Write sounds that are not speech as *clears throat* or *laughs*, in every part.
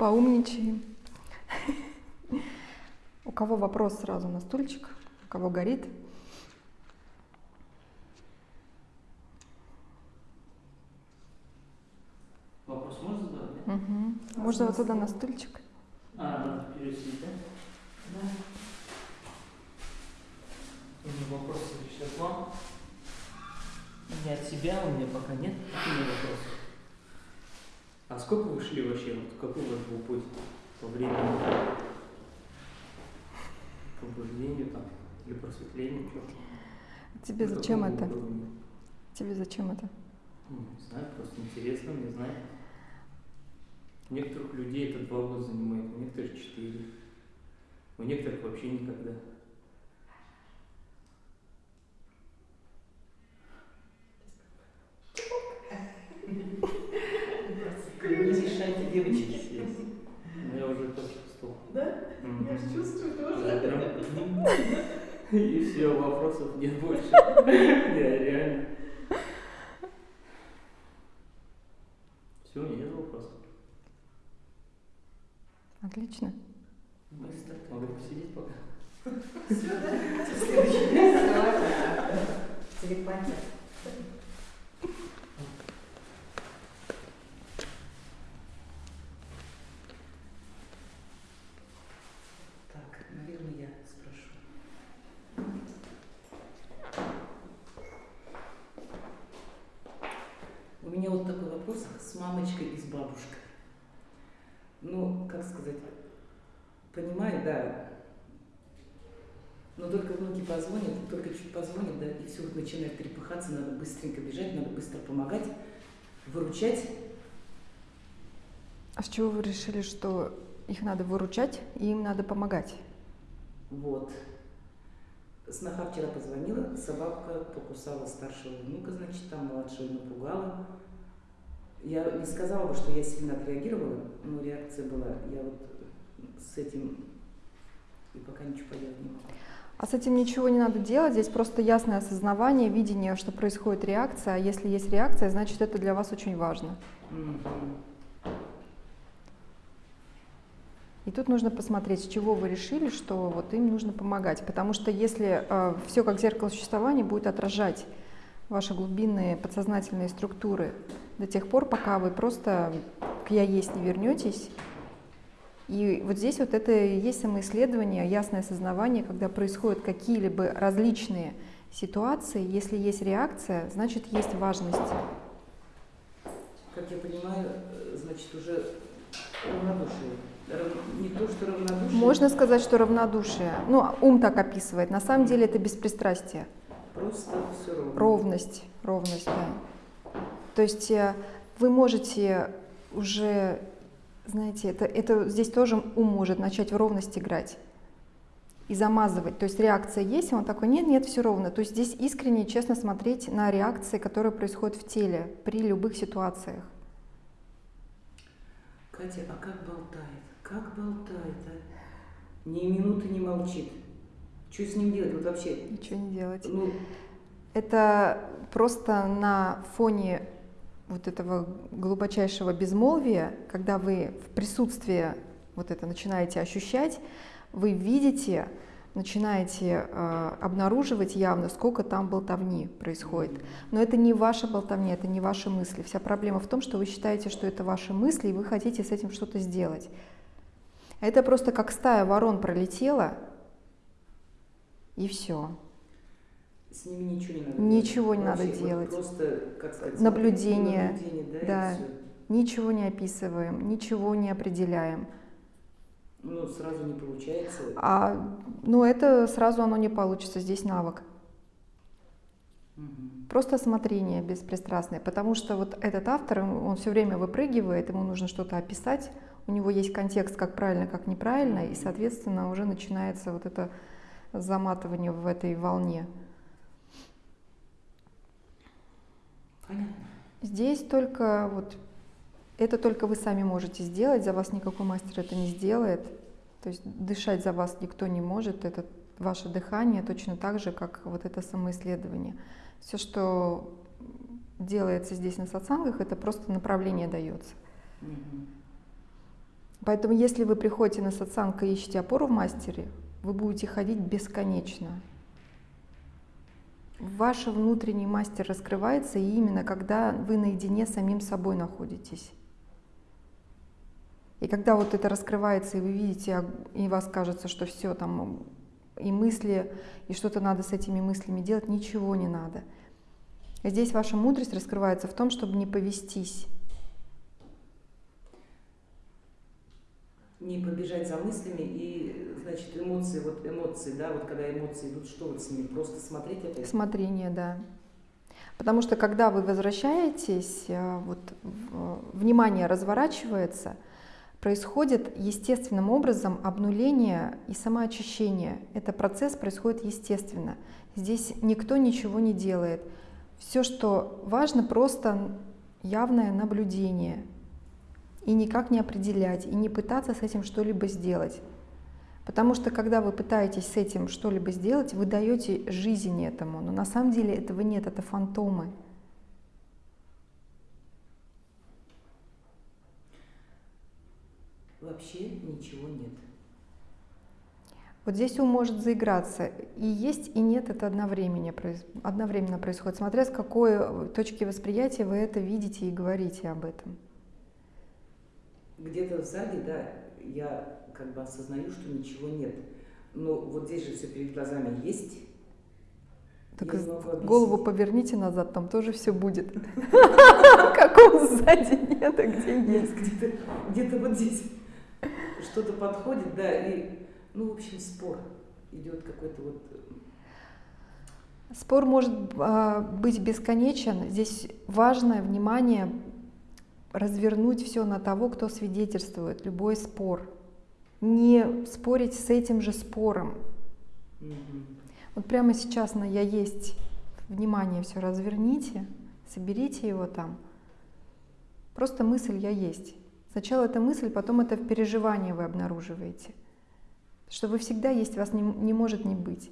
Поумничаем. У кого вопрос сразу на стульчик? У кого горит? Вопрос можно задавать? да? Угу. Можно вот туда на стульчик? А, надо перевести, да? Да. У меня вопрос сейчас к вам. Не от себя, у меня пока нет. Какие у меня вопросы? А сколько вы шли вообще? Вот какой у вас был путь по времени? К пробуждению там? Или просветлению? Чё? Тебе На зачем это? уровне? Тебе зачем это? Ну, не знаю, просто интересно мне знать. У некоторых людей это два года занимает, у некоторых четыре. У некоторых вообще никогда. Не мешайте девочки. Есть. Ну, я уже почувствовал. Да? Я чувствую Да, тоже. И все, вопросов нет больше. *laughs* Не, реально. Все, нет вопросов. Отлично. Быстро. Могу посидеть пока. Все, да? Следующий. Телепатия. Так, наверное, я спрошу. У меня вот такой вопрос с мамочкой и с бабушкой. Ну, как сказать, понимаю, да, но только внуки позвонят, только чуть позвонят, да, и все вот начинает перепыхаться, надо быстренько бежать, надо быстро помогать, выручать. А с чего вы решили, что их надо выручать и им надо помогать? Вот. Сноха вчера позвонила, собака покусала старшего внука, значит, там младшего напугала. Я не сказала бы, что я сильно отреагировала, но реакция была. Я вот с этим и пока ничего поделать не могу. А с этим ничего не надо делать, здесь просто ясное осознавание, видение, что происходит реакция. А если есть реакция, значит это для вас очень важно. И тут нужно посмотреть, с чего вы решили, что вот им нужно помогать. Потому что если все как зеркало существования будет отражать ваши глубинные подсознательные структуры до тех пор, пока вы просто к я есть не вернетесь. И вот здесь вот это и есть самоисследование, ясное осознавание, когда происходят какие-либо различные ситуации, если есть реакция, значит есть важность. Как я понимаю, э, значит, уже равнодушие. Рав- Не то, что равнодушие. Можно сказать, что равнодушие. Ну, ум так описывает. На самом деле это беспристрастие. Просто все ровно. Ровность, ровность, да. То есть э, вы можете уже, знаете, это, это здесь тоже ум может начать в ровность играть и замазывать. То есть реакция есть, и он такой, нет, нет, все ровно. То есть здесь искренне, честно смотреть на реакции, которые происходят в теле при любых ситуациях. Катя, а как болтает? Как болтает, а? Ни минуты не молчит. Что с ним делать? Вот вообще. Ничего не делать. Ну, Это просто на фоне вот этого глубочайшего безмолвия, когда вы в присутствии вот это начинаете ощущать, вы видите, начинаете э, обнаруживать явно, сколько там болтовни происходит. Но это не ваша болтовня, это не ваши мысли. Вся проблема в том, что вы считаете, что это ваши мысли, и вы хотите с этим что-то сделать. Это просто как стая ворон пролетела, и все. С ними ничего не надо Ничего не делать. надо Вообще, вот делать. Просто, как сказать, Наблюдение, наблюдение, да, да. Ничего не описываем, ничего не определяем. Ну, сразу не получается. А, ну, это сразу оно не получится, здесь навык. Мгм. Просто смотрение беспристрастное, потому что вот этот автор, он все время выпрыгивает, ему нужно что-то описать, у него есть контекст, как правильно, как неправильно, и, соответственно, уже начинается вот это заматывание в этой волне. Понятно. Здесь только вот это только вы сами можете сделать, за вас никакой мастер это не сделает. То есть дышать за вас никто не может, это ваше дыхание точно так же, как вот это самоисследование. Все, что делается здесь на сатсангах, это просто направление дается. Мгм. Поэтому если вы приходите на сатсанг и ищете опору в мастере, вы будете ходить бесконечно. Ваш внутренний мастер раскрывается именно когда вы наедине с самим собой находитесь. И когда вот это раскрывается, и вы видите, и вас кажется, что все там, и мысли, и что-то надо с этими мыслями делать, ничего не надо. Здесь ваша мудрость раскрывается в том, чтобы не повестись. Не побежать за мыслями и, значит, эмоции, вот эмоции, да, вот когда эмоции идут, что вот с ними? Просто смотреть это? Смотрение, да. Потому что когда вы возвращаетесь, э, вот внимание разворачивается – происходит естественным образом обнуление и самоочищение. Это процесс происходит естественно. Здесь никто ничего не делает. Все, что важно, просто явное наблюдение. И никак не определять, и не пытаться с этим что-либо сделать. Потому что когда вы пытаетесь с этим что-либо сделать, вы даете жизнь этому. Но на самом деле этого нет, это фантомы. вообще ничего нет. Вот здесь ум может заиграться. И есть, и нет, это одновременно, одновременно происходит, смотря с какой точки восприятия вы это видите и говорите об этом. Где-то сзади, да, я как бы осознаю, что ничего нет. Но вот здесь же все перед глазами есть. Так голову поверните назад, там тоже все будет. *laughs* Какого сзади нет, а где есть? Где-то вот здесь что-то подходит, да, и, ну, в общем, спор идет какой-то вот... Спор может э, быть бесконечен. Здесь важное внимание развернуть все на того, кто свидетельствует, любой спор. Не спорить с этим же спором. Угу. Вот прямо сейчас на «я есть» внимание все разверните, соберите его там. Просто мысль «я есть». Сначала это мысль, потом это в переживании вы обнаруживаете. Что вы всегда есть, вас не, не может не быть.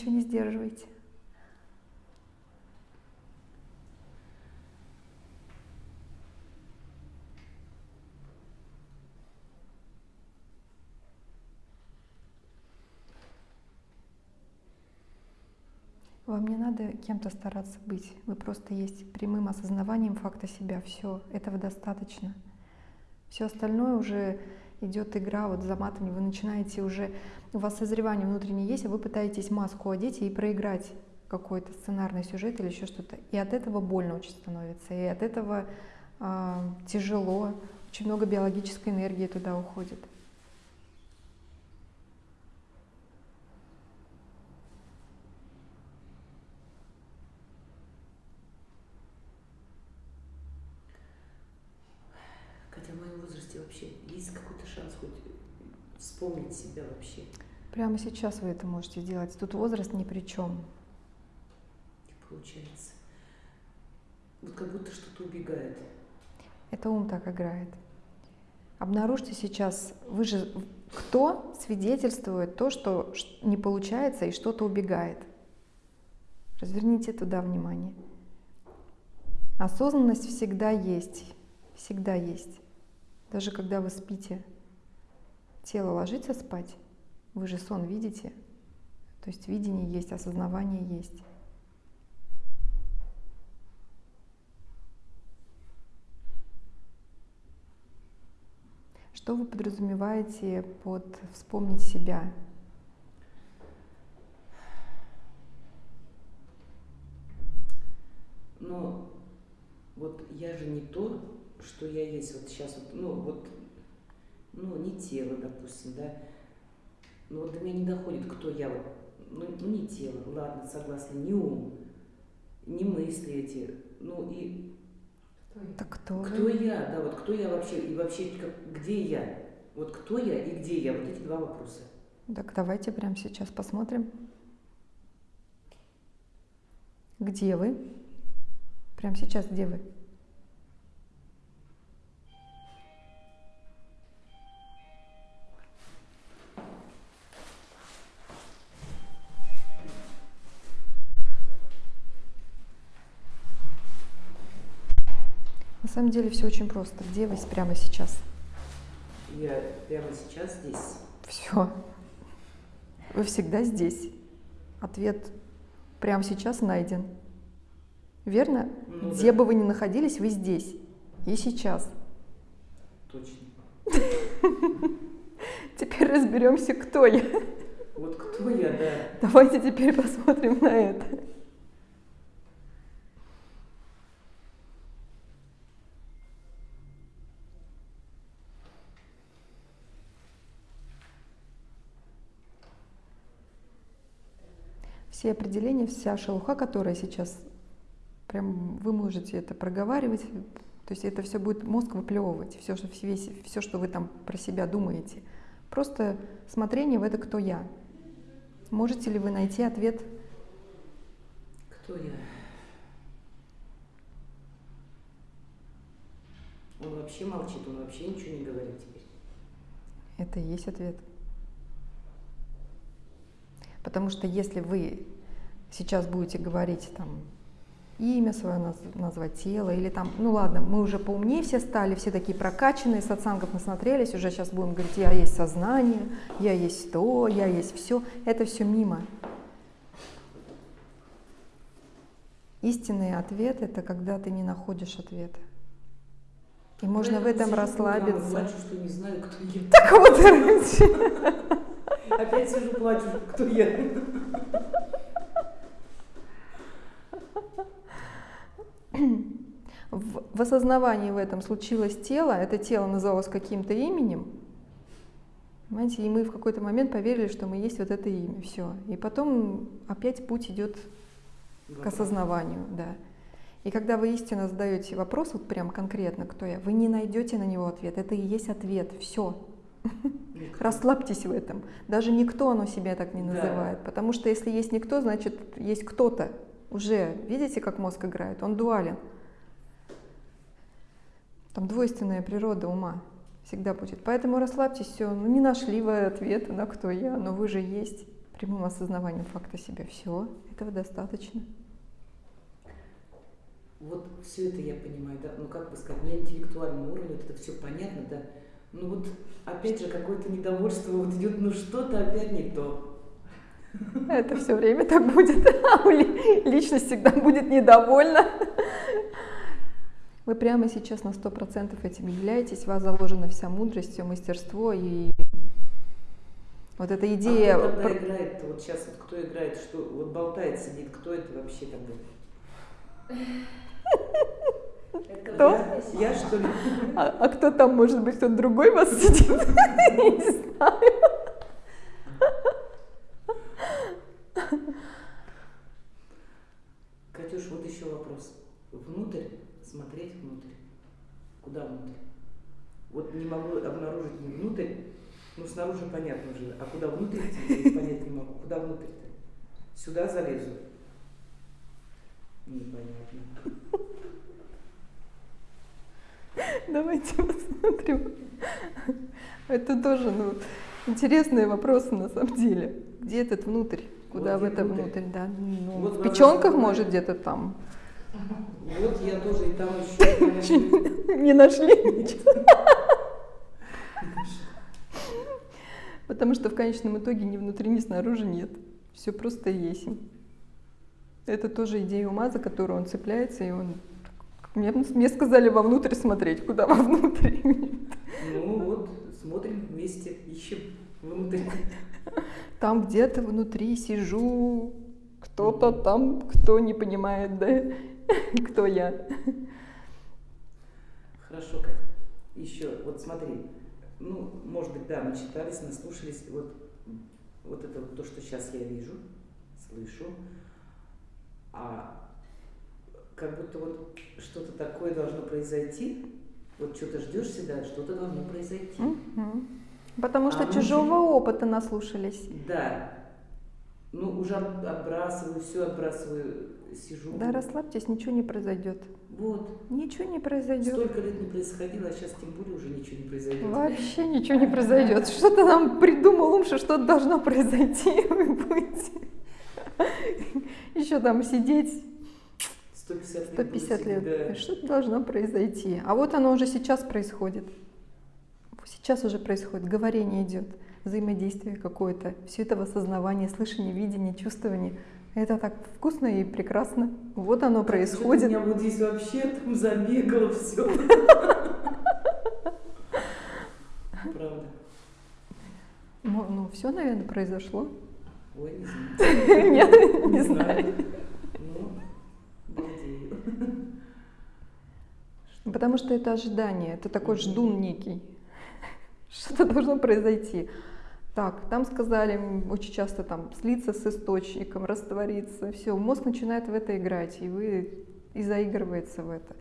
Ничего не сдерживайте. Вам не надо кем-то стараться быть. Вы просто есть прямым осознаванием факта себя. Все, этого достаточно. Все остальное уже идет игра вот за матами. Вы начинаете уже, у вас созревание внутреннее есть, а вы пытаетесь маску одеть и проиграть какой-то сценарный сюжет или еще что-то. И от этого больно очень становится. И от этого э, тяжело. Очень много биологической энергии туда уходит. вспомнить себя вообще. Прямо сейчас вы это можете сделать. Тут возраст ни при чем. Получается. Вот как будто что-то убегает. Это ум так играет. Обнаружьте сейчас, вы же кто свидетельствует то, что не получается и что-то убегает. Разверните туда внимание. Осознанность всегда есть, всегда есть. Даже когда вы спите, тело ложится спать, вы же сон видите, то есть видение есть, осознавание есть. Что вы подразумеваете под вспомнить себя? Но вот я же не то, что я есть вот сейчас, вот, ну вот ну, не тело, допустим, да, но вот до меня не доходит, кто я, вот, ну, ну не тело, ладно, согласна, не ум, не мысли эти, ну и... Так кто Кто вы? я, да, вот кто я вообще, и вообще, как, где я, вот кто я и где я, вот эти два вопроса. Так давайте прямо сейчас посмотрим. Где вы? Прямо сейчас где вы? На самом деле все очень просто. Где вы прямо сейчас? Я прямо сейчас здесь. Все. Вы всегда здесь. Ответ прямо сейчас найден. Верно? Ну Где да. бы вы ни находились, вы здесь. И сейчас. Точно. *laughs* Теперь разберемся, кто я. Вот кто я, да. Давайте теперь посмотрим на это. Все определения, вся шелуха, которая сейчас, прям вы можете это проговаривать, то есть это все будет мозг выплевывать, все, что, весь, все, что вы там про себя думаете. Просто смотрение в это «кто я?». Можете ли вы найти ответ Кто я? Он вообще молчит, он вообще ничего не говорит теперь. Это и есть ответ. Потому что если вы сейчас будете говорить там имя свое наз- назвать, тело, или там, ну ладно, мы уже поумнее все стали, все такие прокачанные, сатсангов насмотрелись, уже сейчас будем говорить, я есть сознание, я есть то, я есть все, это все мимо. Истинный ответ – это когда ты не находишь ответа. И можно в Поэтому этом и расслабиться. Плачу, что не знаю, кто я. Так вот, *laughs* короче. Опять сижу, плачу, кто я. В, в осознавании в этом случилось тело, это тело называлось каким-то именем, понимаете, и мы в какой-то момент поверили, что мы есть вот это имя, все. И потом опять путь идет к осознаванию, да. И когда вы истинно задаете вопрос, вот прям конкретно, кто я, вы не найдете на него ответ, это и есть ответ, все. Расслабьтесь в этом. Даже никто оно себя так не Да. называет. Потому что если есть никто, значит есть кто-то. Уже видите, как мозг играет? Он дуален. Там двойственная природа ума всегда будет. Поэтому расслабьтесь, все. Ну не нашли вы ответа на кто я, но вы же есть прямым осознаванием факта себя. Все, этого достаточно. Вот все это я понимаю, да, ну как бы сказать, на интеллектуальном уровне вот это все понятно, да. Ну вот опять же какое-то недовольство вот идет, ну что-то опять не то. Это все время так будет. А у ли- Личность всегда будет недовольна. Вы прямо сейчас на сто процентов этим являетесь, в вас заложена вся мудрость, все мастерство и вот эта идея. А кто играет, вот сейчас вот кто играет, что вот болтает, сидит, кто это вообще тогда? *laughs* Кто? Я, что ли? А, а кто там, может быть, кто-то другой вас сидит? *laughs* Не знаю. Катюш, вот еще вопрос. Внутрь, смотреть внутрь. Куда внутрь? Вот не могу обнаружить не внутрь, ну снаружи понятно уже, а куда внутрь понять не могу. Куда внутрь-то? Сюда залезу? Непонятно. Давайте посмотрим. Это тоже ну, интересные вопросы на самом деле. Где этот внутрь? Куда Вот в это внутрь. внутрь? Да? Ну, Вот в печенках, может, где-то там. Вот я тоже и там еще Не нашли ничего. Потому что в конечном итоге ни внутри, ни снаружи нет. Все просто есть. Это тоже идея ума, за которую он цепляется, и он... Мне, мне сказали вовнутрь смотреть, куда *laughs* вовнутрь. Ну вот, смотрим вместе, ищем внутрь. Там где-то внутри сижу, кто-то там, кто не понимает, да, *laughs* кто я. Хорошо, Катя. Еще, вот смотри, ну, может быть, да, мы читались, наслушались, вот, вот это вот то, что сейчас я вижу, слышу, а как будто вот что-то такое должно произойти, вот что-то ждешь всегда, что-то должно произойти. Мгм. Потому что А чужого внутри? опыта наслушались. Да. Ну, уже от- отбрасываю, все отбрасываю. сижу. Да расслабьтесь, ничего не произойдет. Вот. Ничего не произойдет. Столько лет не происходило, а сейчас тем более уже ничего не произойдет. Вообще ничего не произойдет. Что-то нам придумал ум, что что-то должно *laughs* произойти, и вы будете *laughs* еще там сидеть 150 лет. 150 будет, лет. да. Что-то должно произойти. А вот оно уже сейчас происходит. Сейчас уже происходит. Говорение идет, взаимодействие какое-то. Все это в осознавании, слышание, видение, чувствование. Это так вкусно и прекрасно. Вот оно Что-то У происходит. меня вот здесь вообще там забегало все. Правда. Ну, ну все, наверное, произошло. Ой, не знаю. *laughs* Нет, не знаю. Ну, балдею. Потому что это ожидание, это такой ждун некий. *laughs* Что-то должно произойти. Так, там сказали очень часто там слиться с источником, раствориться. Все, мозг начинает в это играть, и вы и заигрывается в это.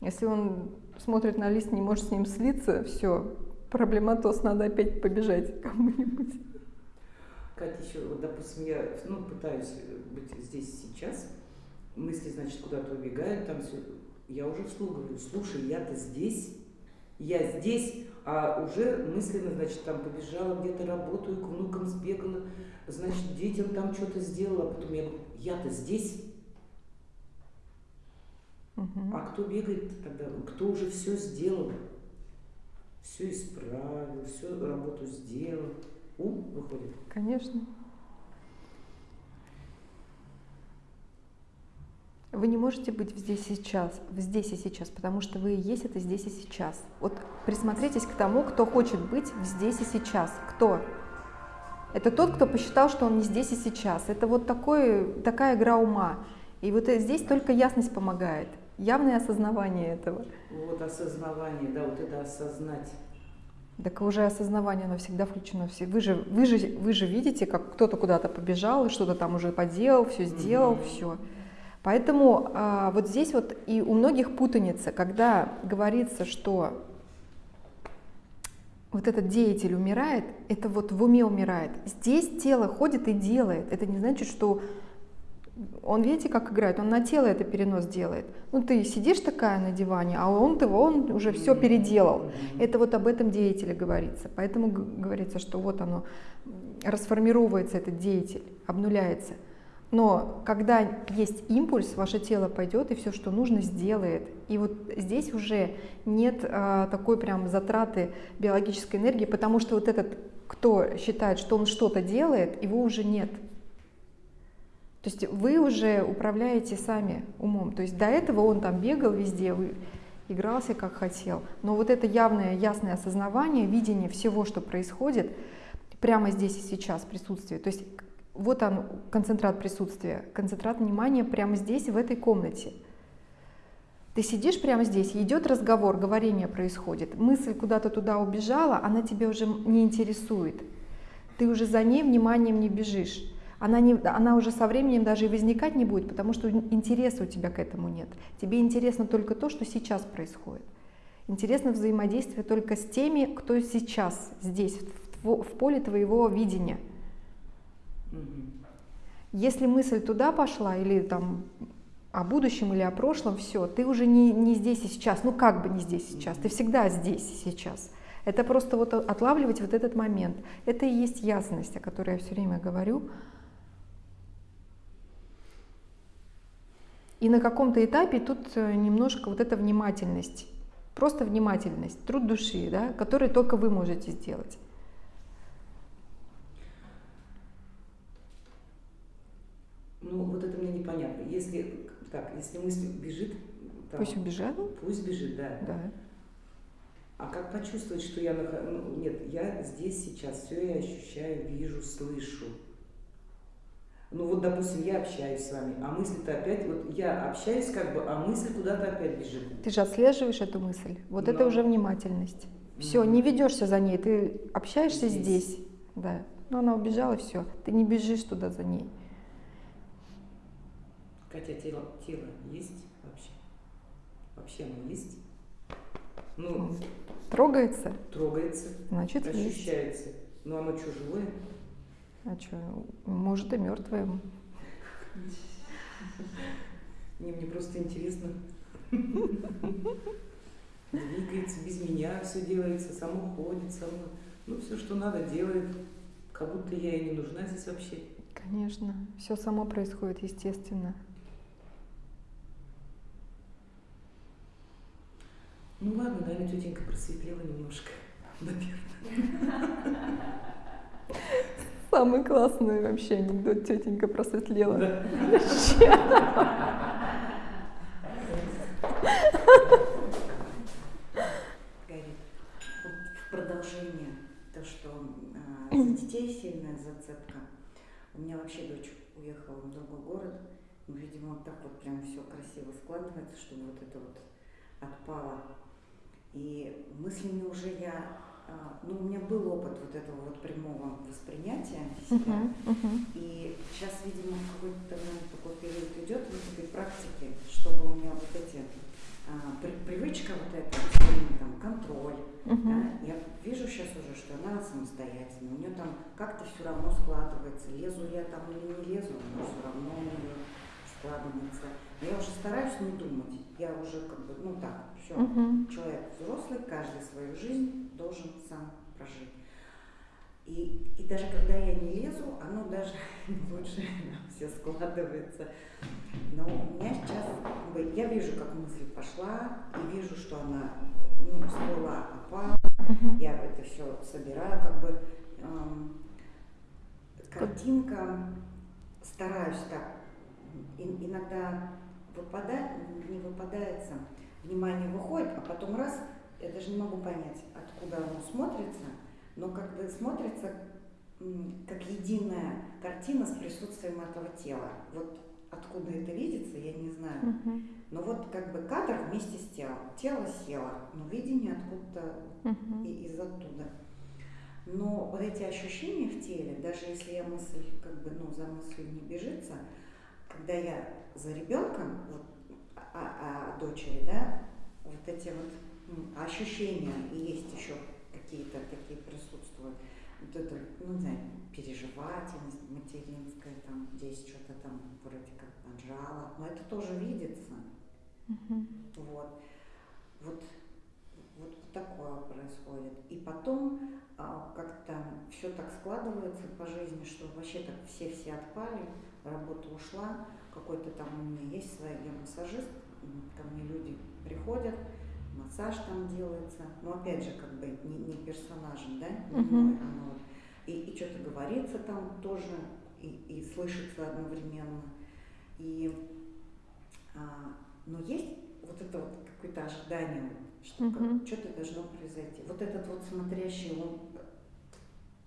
Если он смотрит на лист, не может с ним слиться, все, проблематоз, надо опять побежать кому-нибудь. Катя, еще, вот, допустим, я ну, пытаюсь быть здесь сейчас, мысли, значит, куда-то убегают, там все. Я уже вслух говорю, слушай, я-то здесь, я здесь, а уже мысленно, значит, там побежала, где-то работаю, к внукам сбегала, значит, детям там что-то сделала, а потом я говорю, я-то здесь, Мгм. а кто бегает тогда, кто уже все сделал, все исправил, всю работу сделал, ум выходит. Конечно. Вы не можете быть здесь и сейчас, здесь и сейчас, потому что вы и есть это здесь и сейчас. Вот присмотритесь к тому, кто хочет быть здесь и сейчас. Кто? Это тот, кто посчитал, что он не здесь и сейчас. Это вот такой, такая игра ума. И вот э, здесь только ясность помогает, явное осознавание этого. Вот осознавание, да, вот это осознать. Так уже осознавание, оно всегда включено. Вы, же, вы, же, вы же видите, как кто-то куда-то побежал, что-то там уже поделал, все сделал, Мгм. все. Поэтому а, вот здесь вот и у многих путаница, когда говорится, что вот этот деятель умирает, это вот в уме умирает. Здесь тело ходит и делает. Это не значит, что он, видите, как играет, он на тело это перенос делает. Ну, ты сидишь такая на диване, а он-то, он уже все переделал. Это вот об этом деятеле говорится. Поэтому говорится, что вот оно расформировывается, этот деятель, обнуляется. Но когда есть импульс, ваше тело пойдет и все, что нужно, сделает. И вот здесь уже нет а, такой прям затраты биологической энергии, потому что вот этот, кто считает, что он что-то делает, его уже нет. То есть вы уже управляете сами умом. То есть до этого он там бегал везде, вы игрался как хотел. Но вот это явное, ясное осознавание, видение всего, что происходит прямо здесь и сейчас, присутствие. То есть вот он, концентрат присутствия, концентрат внимания прямо здесь, в этой комнате. Ты сидишь прямо здесь, идет разговор, говорение происходит, мысль куда-то туда убежала, она тебя уже не интересует. Ты уже за ней вниманием не бежишь. Она, не, она уже со временем даже и возникать не будет, потому что интереса у тебя к этому нет. Тебе интересно только то, что сейчас происходит. Интересно взаимодействие только с теми, кто сейчас здесь, в, в поле твоего видения. Если мысль туда пошла, или там о будущем, или о прошлом, все, ты уже не, не здесь и сейчас, ну как бы не здесь и сейчас, ты всегда здесь и сейчас. Это просто вот отлавливать вот этот момент. Это и есть ясность, о которой я все время говорю. И на каком-то этапе тут э, немножко вот эта внимательность, просто внимательность, труд души, да, который только вы можете сделать. Ну, вот это мне непонятно. Если, так, если мысль бежит, там, Пусть убежала, пусть бежит, да. да. А как почувствовать, что я нах- ну, нет, я здесь сейчас, все я ощущаю, вижу, слышу. Ну вот, допустим, я общаюсь с вами, а мысль-то опять, вот я общаюсь как бы, а мысль куда-то опять бежит. Ты же отслеживаешь эту мысль. Вот это Но. уже внимательность. Все, Мгм. не ведешься за ней, ты общаешься Здесь. здесь. Да. Но она убежала, все. Ты не бежишь туда за ней. Катя, тело, тело есть вообще? Вообще оно есть? Ну, Трогается, трогается, значит есть. ощущается. Но оно что, живое? А что, может и мертвое. Не, мне просто интересно. Двигается без меня, все делается, само ходит, само. Ну, все, что надо, делает. Как будто я и не нужна здесь вообще. Конечно, все само происходит естественно. Ну ладно, наверное, тетенька просветлела немножко, наверное. Самый классный вообще анекдот, тетенька просветлела. Да. Гарри, вот в продолжение то, что а, за детей сильная зацепка. У меня вообще дочь уехала в другой город. Ну, видимо, вот так вот прям все красиво складывается, чтобы вот это вот отпало. И мыслями уже я, а, ну, у меня был опыт вот этого вот прямого воспринятия себя. Мгм, мгм. И сейчас, видимо, какой-то наверное, такой период идет в этой практике, чтобы у меня вот эти а, при- привычка вот эта, там, контроль, Мгм. да, я вижу сейчас уже, что она самостоятельная, у нее там как-то все равно складывается, лезу я там или не лезу, но все равно у нее складывается. Но я уже стараюсь не думать, я уже как бы, ну так, все, Мгм. человек взрослый, каждый свою жизнь должен сам прожить. И, и даже когда я не лезу, оно даже *laughs* лучше *laughs* все складывается. Но у меня сейчас, бы, я вижу, как мысль пошла, и вижу, что она ну, всплыла, опала. Мгм. Я это все собираю, как бы эм, картинка, стараюсь так. И- иногда выпадает, не выпадается, внимание выходит, а потом раз, я даже не могу понять, откуда оно смотрится, но как бы смотрится как единая картина с присутствием этого тела. Вот откуда это видится, я не знаю. Мгм. Но вот как бы кадр вместе с телом. Тело село, но видение откуда-то и из оттуда. Но вот эти ощущения в теле, даже если я мысль, как бы, ну, за мыслью не бежится, когда я за ребенком, вот, а, а дочери, да, вот эти вот м, ощущения, и есть еще какие-то такие присутствуют, вот это, ну, не знаю, переживательность материнская, там, здесь что-то там вроде как поджало, но это тоже видится. Мгм. Вот. Вот, вот такое происходит. И потом а, как-то все так складывается по жизни, что вообще так все-все отпали, работа ушла, какой-то там у меня есть своя, я массажист, ко мне люди приходят, массаж там делается, но опять же как бы не, не персонажем, да, не мной, оно вот. и, и что-то говорится там тоже, и, и слышится одновременно. И, а, но есть вот это вот какое-то ожидание, что как- что-то должно произойти. Вот этот вот смотрящий, он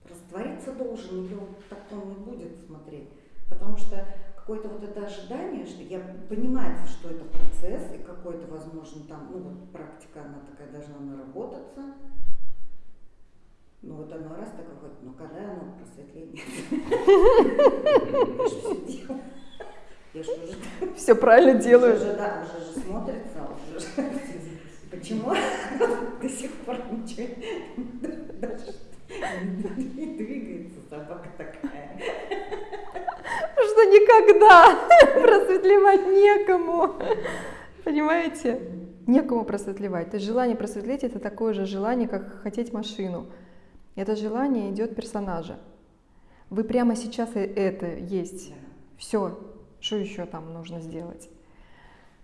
раствориться должен или он так он не будет смотреть? Потому что какое-то вот это ожидание, что я понимаю, что это процесс и какой-то, возможно, там, ну вот практика, она такая должна наработаться. Ну вот оно раз так выходит, но когда оно просветление? Я же все уже правильно делаю. уже, да, уже же смотрится, уже же. Почему до сих пор ничего даже не двигается собака такая? Потому что никогда *laughs* просветлевать некому. Понимаете? Некому просветлевать. То есть желание просветлеть это такое же желание, как хотеть машину. Это желание идет персонажа. Вы прямо сейчас и это есть. Все. Что еще там нужно сделать?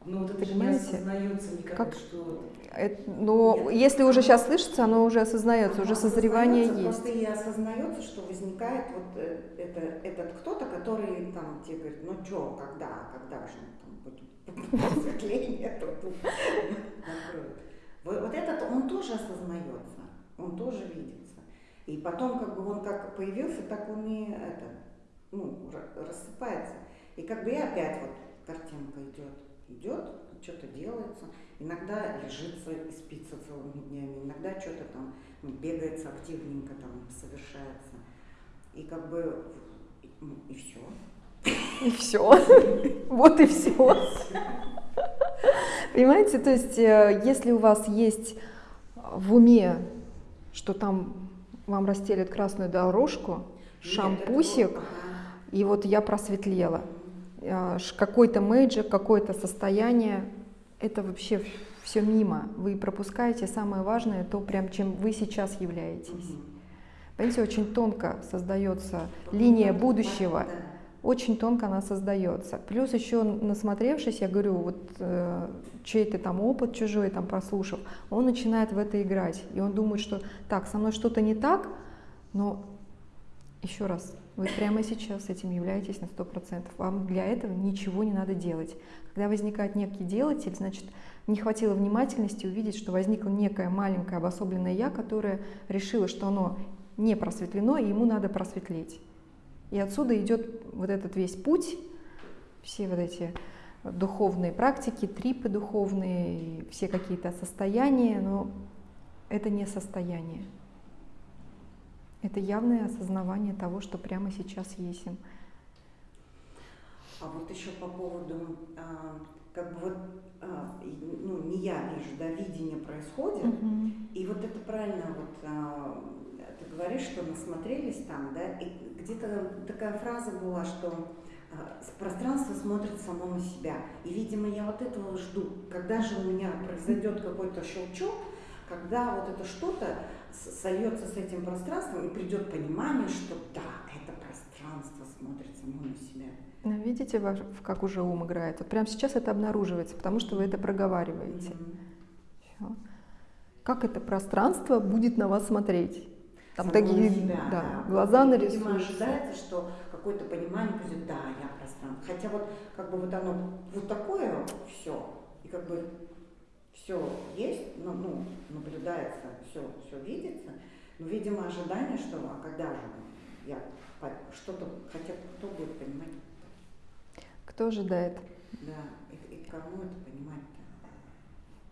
Ну вот это же не Понимаете? осознается никак, Как- что Это- но если уже сейчас слышится, оно уже осознается, уже Оно созревание осознается, есть. Просто и осознается, что возникает вот э, это, этот кто-то, который там тебе говорит, ну что, когда, когда же там будет просветление, то тут накроет. Вот, этот, он тоже осознается, он тоже видится. И потом, как бы он как появился, так он и это, ну, ра- рассыпается. И как бы и опять вот картинка идет, идет, что-то делается. Иногда лежится и спится целыми днями, иногда что-то там бегается активненько, там совершается. И как бы ну, и все. И все. Вот и все. Понимаете, то есть, э, если у вас есть в уме, что там вам расстелят красную дорожку, шампусик, и вот я просветлела. Ш- какой-то major, какое-то состояние, это вообще все мимо. Вы пропускаете самое важное, то, прям чем вы сейчас являетесь. Понимаете, очень тонко создается линия будущего. Очень тонко она создается. Плюс еще насмотревшись, я говорю, вот э, чей-то там опыт чужой, там прослушав, он начинает в это играть. И он думает, что так, со мной что-то не так, но еще раз, вы прямо сейчас этим являетесь на 100%. Вам для этого ничего не надо делать. Когда возникает некий делатель, значит, не хватило внимательности увидеть, что возникло некое маленькое обособленное «я», которое решило, что оно не просветлено, и ему надо просветлеть. И отсюда идет вот этот весь путь, все вот эти духовные практики, трипы духовные, все какие-то состояния, но это не состояние. Это явное осознавание того, что прямо сейчас есть. А вот еще по поводу, а, как бы вот, а, ну, не я вижу, да, видение происходит, и вот это правильно, вот а, ты говоришь, что насмотрелись там, да, и где-то такая фраза была, что а, пространство смотрит само на себя. И, видимо, я вот этого жду. Когда же у меня произойдет какой-то щелчок, когда вот это что-то сольется с этим пространством и придет понимание, что да, это пространство смотрит само на себя. Ну, Видите, как уже ум играет? Вот прямо сейчас это обнаруживается, потому что вы это проговариваете. Мгм. Всё. Как это пространство будет на вас смотреть? Там Само такие на себя, да, глаза И, Видимо, нарисуются. ожидается, что какое-то понимание будет, да, я пространство. Хотя вот как бы вот оно вот такое все, и как бы все есть, ну, ну, наблюдается, все, все видится, но, видимо, ожидание, что а когда же я что-то, хотя кто будет понимать, Кто ожидает? да, и, и кому это понимать-то?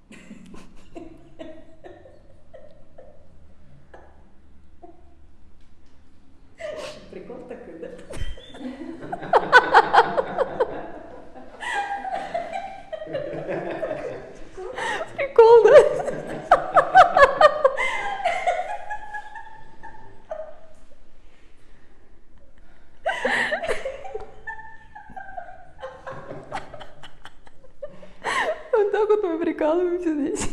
*laughs* Прикол такой, да? Прикол, да? Вот так вот мы прикалываемся здесь.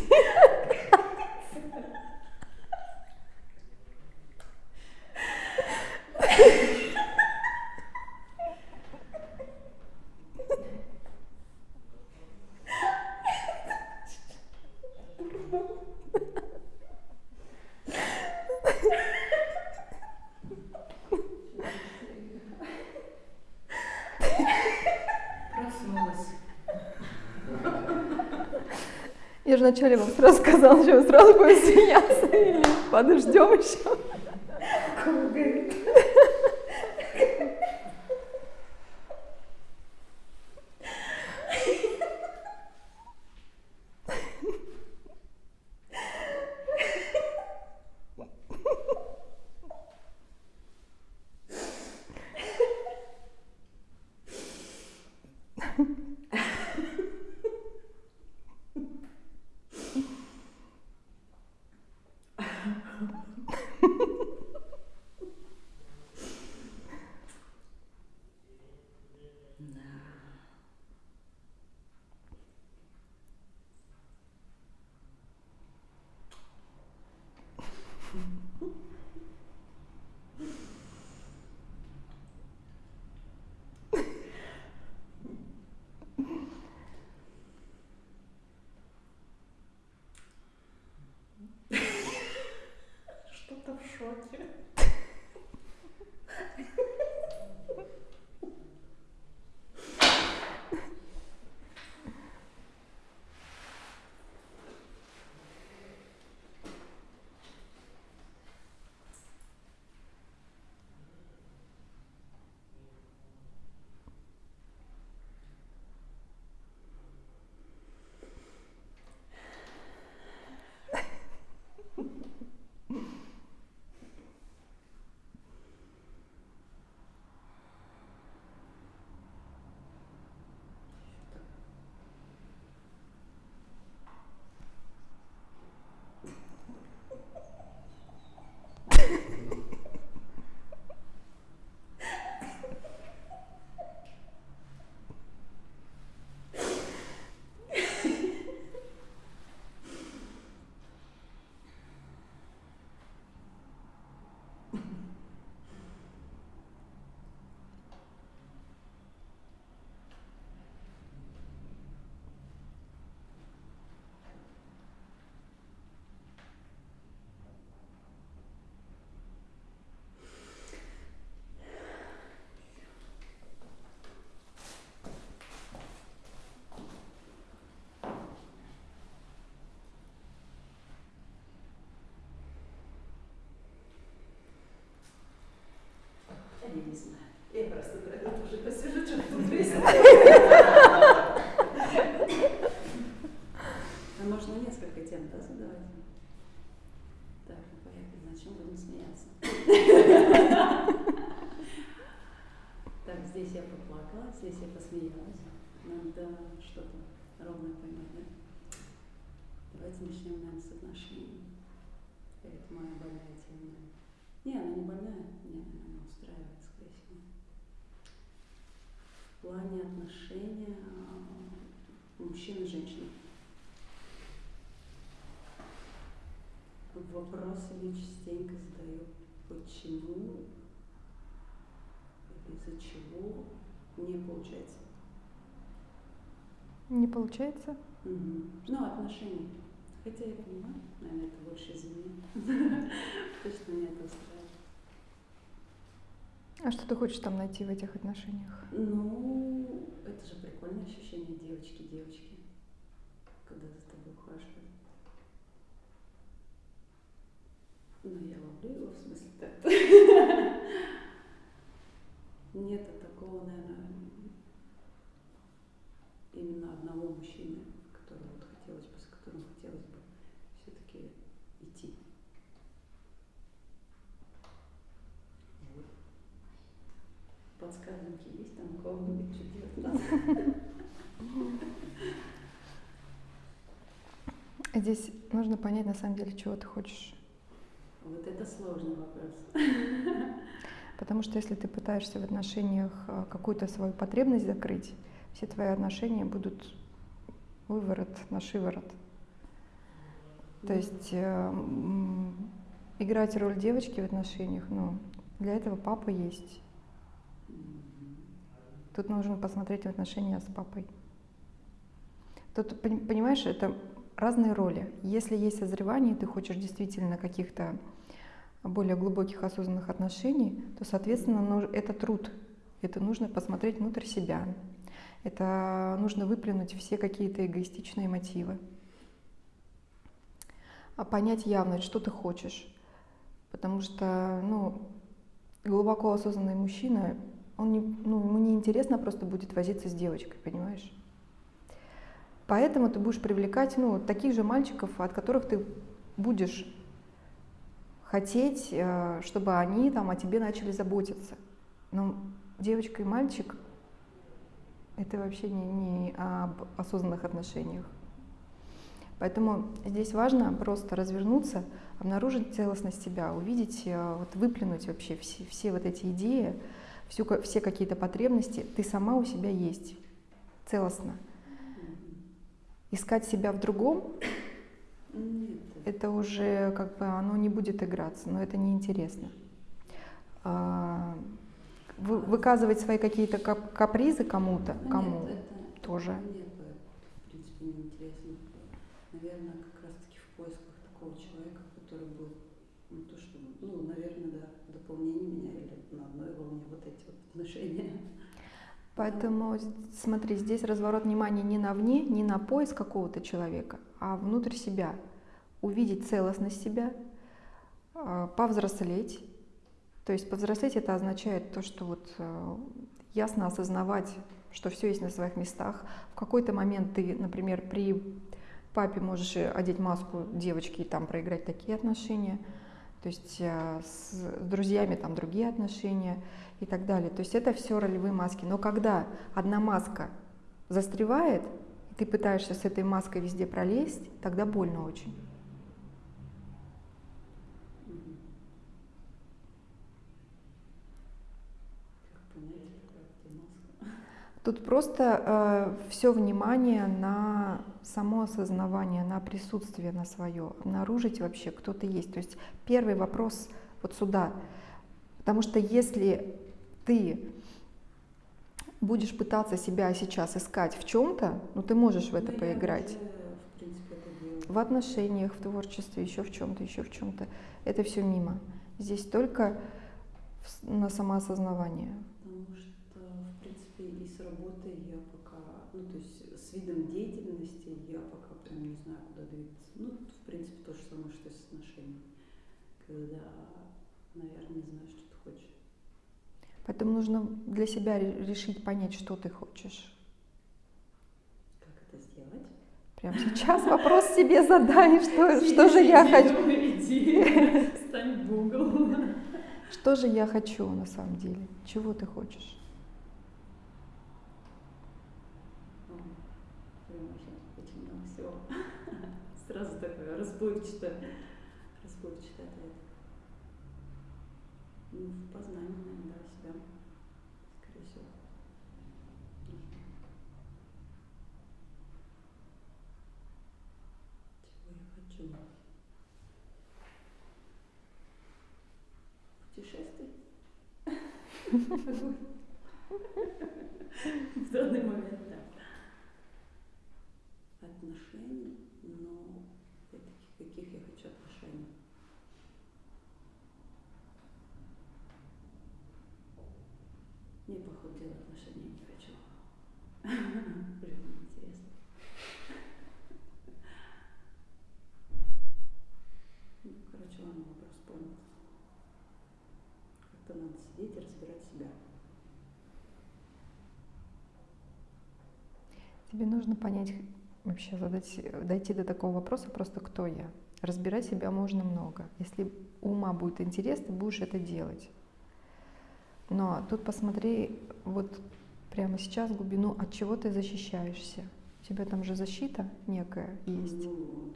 Проснулась. Я же вначале вам сразу сказала, что вы сразу будете *laughs* смеяться или подождем еще. short не знаю. Я просто про это тоже посижу, что тут весело. Можно несколько тем, да, задавать? Так, ну поехали, на чем будем смеяться? Так, здесь я поплакала, здесь я посмеялась. Надо что-то ровно поймать, да? Давайте начнем, наверное, с отношений. Это моя больная тема. Не, она не больная, нет, она устраивает плане отношения а, мужчины и женщины. Вопросы мне частенько задаю, почему или из-за чего не получается. Не получается? Угу. Ну, отношения. Хотя я понимаю, наверное, это больше из меня. *laughs* Точно меня это устраивает. А что ты хочешь там найти в этих отношениях? Ну, это же прикольное ощущение девочки-девочки, когда за тобой ухаживают. Ну, я ловлю его, в смысле, так Нет такого, наверное, именно одного мужчины, которого вот хотелось бы, с которым хотелось бы все-таки идти. Вот. Подсказки есть там у кого-нибудь, делать надо? Здесь нужно понять на самом деле, чего ты хочешь. Вот это сложный вопрос. Потому что если ты пытаешься в отношениях а, какую-то свою потребность закрыть, все твои отношения будут выворот на шиворот. То есть э, играть роль девочки в отношениях, ну, для этого папа есть. Тут нужно посмотреть отношения с папой. Тут, пони- понимаешь, это разные роли. Если есть созревание, ты хочешь действительно каких-то более глубоких осознанных отношений, то, соответственно, это труд. Это нужно посмотреть внутрь себя. Это нужно выплюнуть все какие-то эгоистичные мотивы. А понять явно, что ты хочешь. Потому что, ну, глубоко осознанный мужчина, он не, ну, ему не интересно просто будет возиться с девочкой, понимаешь? Поэтому ты будешь привлекать ну, таких же мальчиков, от которых ты будешь хотеть, э, чтобы они там, о тебе начали заботиться. Но девочка и мальчик — это вообще не, не об осознанных отношениях. Поэтому здесь важно просто развернуться, обнаружить целостность себя, увидеть, э, вот, выплюнуть вообще все, все вот эти идеи, ка- все какие-то потребности. Ты сама у себя есть, целостно. Искать себя в другом Нет, это уже как бы оно не будет играться, но это неинтересно. А, вы- выказывать свои какие-то кап- капризы кому-то, ну, кому нет, это тоже. Мне бы, в принципе, неинтересно. Наверное, как раз-таки в поисках такого человека, который будет, ну, то, что, ну, наверное, да, дополнение меня или на одной волне вот эти вот отношения. Поэтому смотри, здесь разворот внимания не на вне, не на поиск какого-то человека, а внутрь себя. Увидеть целостность себя, а, повзрослеть. То есть повзрослеть это означает то, что вот э, ясно осознавать, что все есть на своих местах. В какой-то момент ты, например, при папе можешь одеть маску девочки и там проиграть такие отношения. То есть э, с друзьями там другие отношения и так далее. То есть это все ролевые маски. Но когда одна маска застревает, и ты пытаешься с этой маской везде пролезть, тогда больно очень. Тут просто все внимание на само осознавание, на присутствие на свое, обнаружить вообще, кто ты есть. То есть первый вопрос вот сюда. Потому что если ты будешь пытаться себя сейчас искать в чем-то, ну ты можешь в это Ну, поиграть. уже, в принципе, это. В отношениях, в творчестве, еще в чем-то, еще в чем-то. Это все мимо. Здесь только на самоосознавание. Потому что, в принципе, и с работой я пока, ну, то есть с видом деятельности я пока прям не знаю, куда двигаться. Ну, в принципе, то же самое, что и с отношениями. Когда, наверное, не хочешь. Поэтому нужно для себя ре- решить, понять, что ты хочешь. Как это сделать? Прямо сейчас вопрос себе задай, *laughs* что, что же я хочу. Иди, *laughs* стань в угол. Что же я хочу на самом деле? Чего ты хочешь? Сразу такое расплывчатое, расплывчатый ответ. Ну, в познании, наверное, себя, скорее всего. Чего я хочу? Путешествий? *laughs* В данный момент, да. Отношений, но опять-таки, каких я хочу отношений? Не похудела отношения не хочу. Уже неинтересно. Ну, короче, ладно, вопрос понял. Как-то надо сидеть и разбирать себя. Тебе нужно понять, вообще задать, дойти до такого вопроса просто кто я. Разбирать себя можно много. Если ума будет интерес, ты будешь это делать. Но тут посмотри вот прямо сейчас глубину, от чего ты защищаешься. У тебя там же защита некая есть. Ну.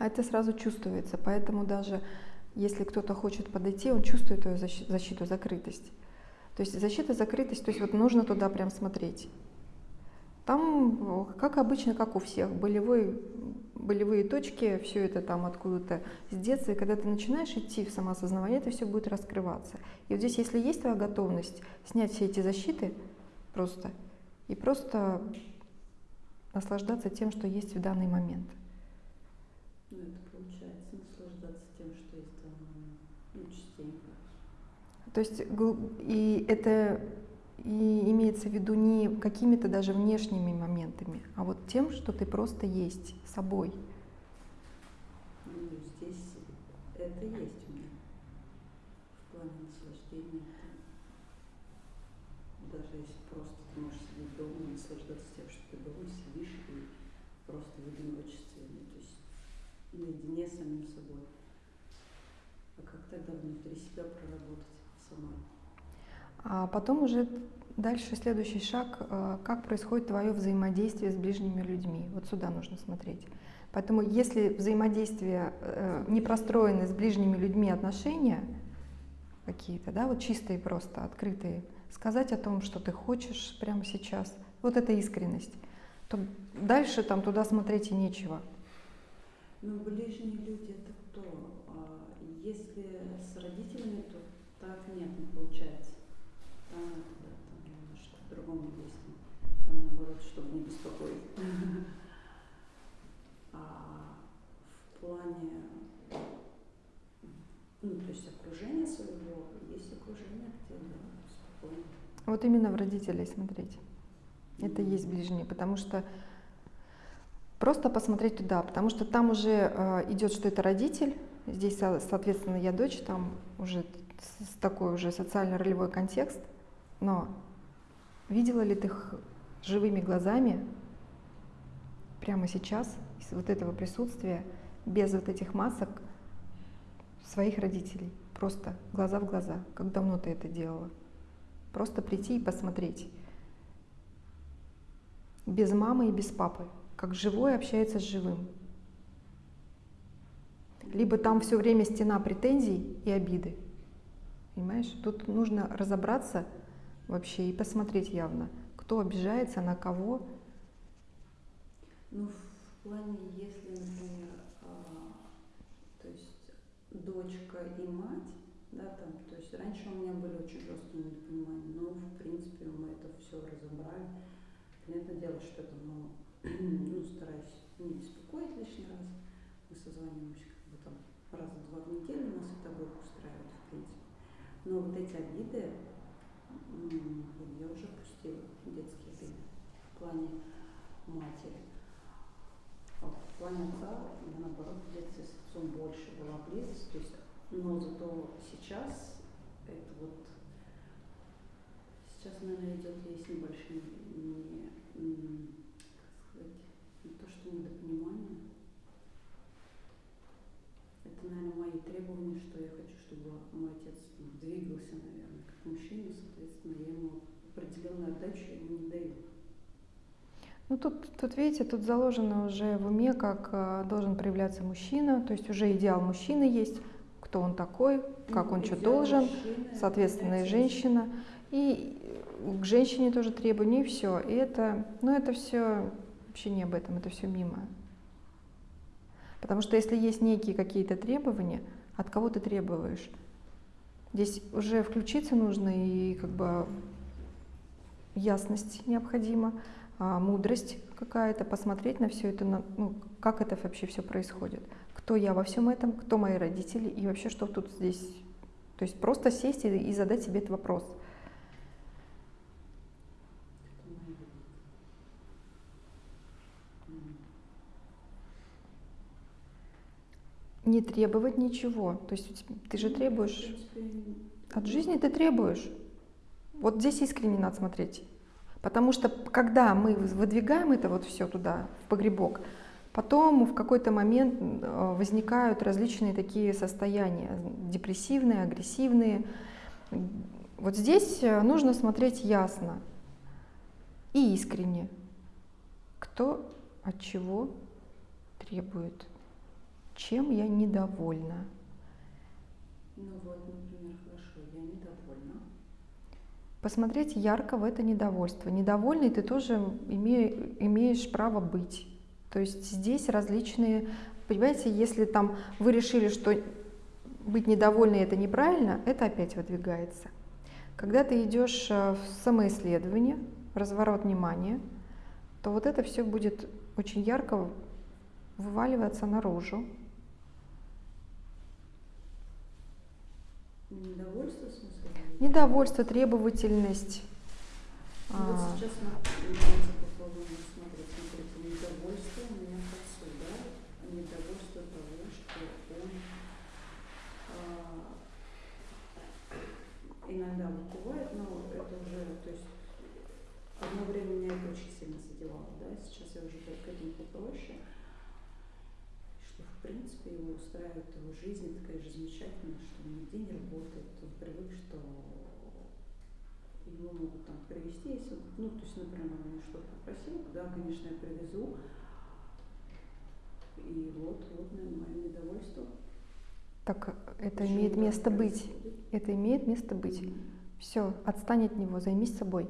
А это сразу чувствуется. Поэтому даже если кто-то хочет подойти, он чувствует твою защи- защиту, закрытость. То есть защита, закрытость, то есть вот нужно туда прям смотреть. Там, как обычно, как у всех, болевой, болевые точки, все это там откуда-то с детства. И когда ты начинаешь идти в самоосознавание, это все будет раскрываться. И вот здесь, если есть твоя готовность снять все эти защиты просто, и просто наслаждаться тем, что есть в данный момент. Ну, это получается наслаждаться тем, что есть там, ну, частенько. То есть и это и имеется в виду не какими-то даже внешними моментами, а вот тем, что ты просто есть собой. Ну, здесь это есть у меня. В плане наслаждения. Даже если просто ты можешь сидеть дома и наслаждаться тем, что ты дома сидишь и просто в одиночестве, ну, то есть наедине с самим собой. А как тогда внутри себя проработать самой? А потом уже дальше следующий шаг, э, как происходит твое взаимодействие с ближними людьми. Вот сюда нужно смотреть. Поэтому если взаимодействие э, не простроены с ближними людьми отношения какие-то, да, вот чистые просто, открытые, сказать о том, что ты хочешь прямо сейчас, вот это искренность, то дальше там туда смотреть и нечего. Ну, ближние люди это кто? А если с родителями, то так нет, не получается. Там надо, да, там немножко по-другому действовать. Там наоборот, чтобы не беспокоить. *laughs* А в плане, ну, то есть окружение своего, есть окружение, где спокойно. Вот именно в родителей смотреть. Это есть ближние, потому что просто посмотреть туда, потому что там уже э, идет, что это родитель, здесь, со- соответственно, я дочь, там уже с такой уже социально-ролевой контекст, но видела ли ты их живыми глазами прямо сейчас, из вот этого присутствия, без вот этих масок своих родителей, просто глаза в глаза, как давно ты это делала? Просто прийти и посмотреть. Без мамы и без папы. Как живой общается с живым. Либо там все время стена претензий и обиды. Понимаешь? Тут нужно разобраться вообще и посмотреть явно, кто обижается на кого. Ну, в плане, если, например, а, то есть дочка и мать, да, там, то есть раньше у меня были очень жесткие недопонимания, но, в принципе, мы это все разобрали. Понятное дело, что это, ну, *clears throat* ну, стараюсь не беспокоить лишний раз. Мы созваниваемся как бы там раза два в неделю, нас это будет устраивать, в принципе. Но вот эти обиды, я уже пустила детские беды в плане матери. В плане отца я, наоборот, в детстве с отцом больше была близость, то есть, но зато сейчас это вот сейчас, наверное, идет есть небольшие не, как сказать, не то, что недопонимание. Это, наверное, мои требования, что я хочу, чтобы мой отец двигался, наверное как мужчина, соответственно, я ему определенную отдачу ему не даю. Ну тут, тут, видите, тут заложено уже в уме, как э, должен проявляться мужчина, то есть уже идеал мужчины есть, кто он такой, как Ну, он что должен, мужчины соответственно, и женщина. И к женщине тоже требования, и все. И это, ну это все вообще не об этом, это все мимо. Потому что если есть некие какие-то требования, от кого ты требуешь? Здесь уже включиться нужно и как бы ясность необходима, а, мудрость какая-то, посмотреть на все это, на- ну, как это вообще все происходит. Кто я во всем этом, кто мои родители и вообще что тут здесь. То есть просто сесть и, и задать себе этот вопрос. Кто мои родители? М. Не требовать ничего. То есть ты же требуешь, от жизни ты требуешь. Вот здесь искренне надо смотреть. Потому что когда мы выдвигаем это вот все туда, в погребок, потом в какой-то момент э, возникают различные такие состояния, депрессивные, агрессивные. Вот здесь э, нужно смотреть ясно и искренне, кто от чего требует, чем я недовольна. Ну вот, например, хорошо, я недовольна. посмотреть ярко в это недовольство. Недовольный ты тоже име- имеешь право быть. То есть здесь различные, понимаете, если там вы решили, что быть недовольной это неправильно, это опять выдвигается. Когда ты идешь э, в самоисследование, разворот внимания, то вот это все будет очень ярко вываливаться наружу. Недовольство, в смысле? Недовольство, требовательность. Ну, а, Вот сейчас мы давайте попробуем рассмотреть. Смотрите, недовольство у меня к отцу, да? Недовольство того, что он а, иногда бывает, но это уже, то есть одно время меня это очень сильно задевало, да? Сейчас я уже к этому попроще. Что в принципе его жизнь такая же замечательная, что он нигде не работает, он привык, что его могут там привезти, если, ну, то есть, например, он меня что-то попросил, да, конечно, я привезу. И вот, вот, наверное, мое недовольство. Так это Почему имеет место быть. Это имеет место быть. Мгм. Все, отстань от него, займись собой.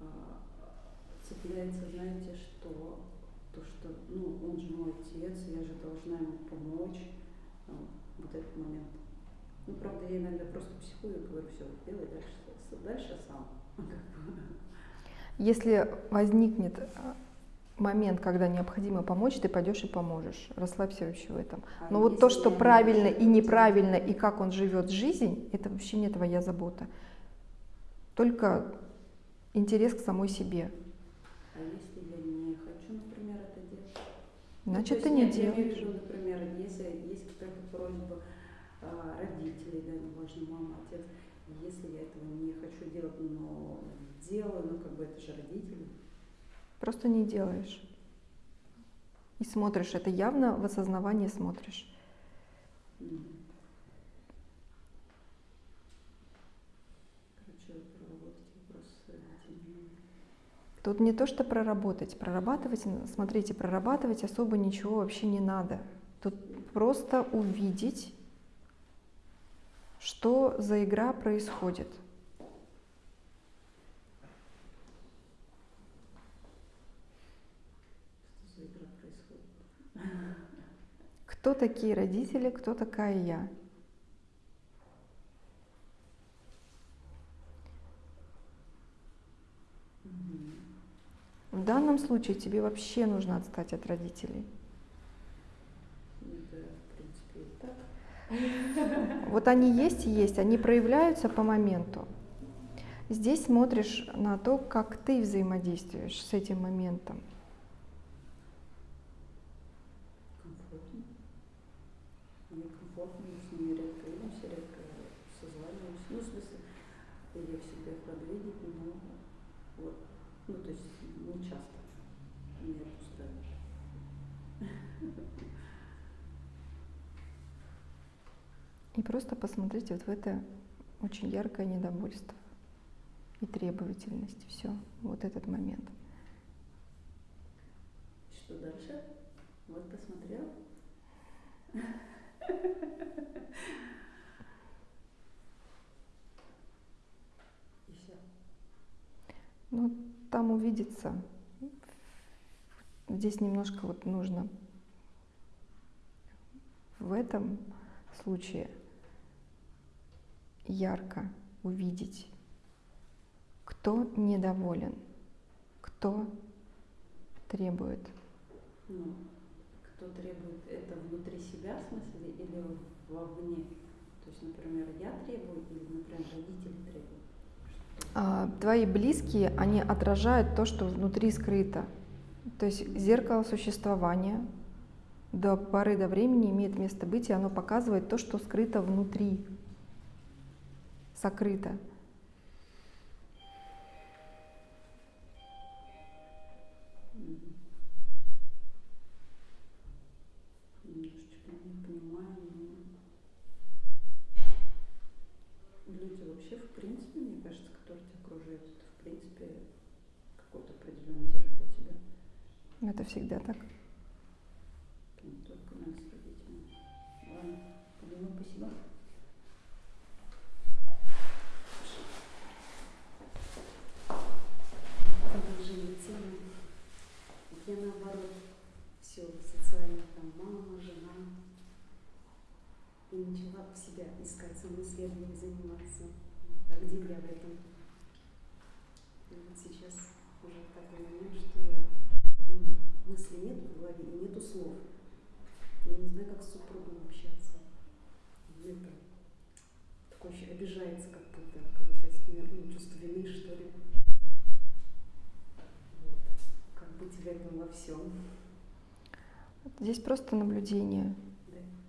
А, цепляется, знаете, что то, что, ну, он же мой отец, я же должна ему помочь. А, вот этот момент. Ну, правда, я иногда просто психую и говорю, все, делай дальше, дальше сам. *laughs* Если возникнет э, момент, когда необходимо помочь, ты пойдешь и поможешь. Расслабься вообще в этом. А Но вот то, что правильно и неправильно, и как он живет жизнь, это вообще не твоя забота. Только интерес к самой себе. А если я не хочу, например, это делать? Ну, Значит, то ты не нет, я имею в делаешь. виду, например, если есть какая-то просьба а, родителей, да, неважно, мама, отец, если я этого не хочу делать, но делаю, ну как бы это же родители. Просто не делаешь. И смотришь, это явно в осознавании смотришь. Короче. Тут не то, что проработать. Прорабатывать, смотрите, прорабатывать особо ничего вообще не надо. Тут просто увидеть, что за игра происходит. Кто такие родители, кто такая я. В данном случае тебе вообще нужно отстать от родителей. Это, в принципе, и так. Вот они есть и есть, они проявляются по моменту. Здесь смотришь на то, как ты взаимодействуешь с этим моментом. Комфортно. Мне комфортно, мы с ними редко видимся, редко созваниваемся. Ну, в смысле, я всегда их рада видеть, но вот, ну, то есть не часто. Меня это устраивает. И просто посмотрите вот в это очень яркое недовольство и требовательность. Все, вот этот момент. Что дальше? Вот посмотрел. И все. Ну, там увидится. Здесь немножко вот нужно в этом случае ярко увидеть, кто недоволен, кто требует. Ну, кто требует это внутри себя, в смысле, или вовне? То есть, например, я требую, или, например, родители требуют? А, твои близкие, они отражают то, что внутри скрыто. То есть зеркало существования до поры до времени имеет место быть, и оно показывает то, что скрыто внутри, сокрыто. Немножечко не понимаю, но люди вообще, в принципе, мне кажется, которые тебя окружают, это, в принципе, какое-то определенное зеркало тебя. Это всегда так. Заниматься. А где я в этом? И вот сейчас уже такой момент, что я ну, мысли нет в голове нету слов. Я не знаю, как с супругом общаться. Это такое ощущение, обижается как будто, как будто с ним, ну, чувство вины, что ли. Вот. Как быть в этом во всем. Здесь просто наблюдение.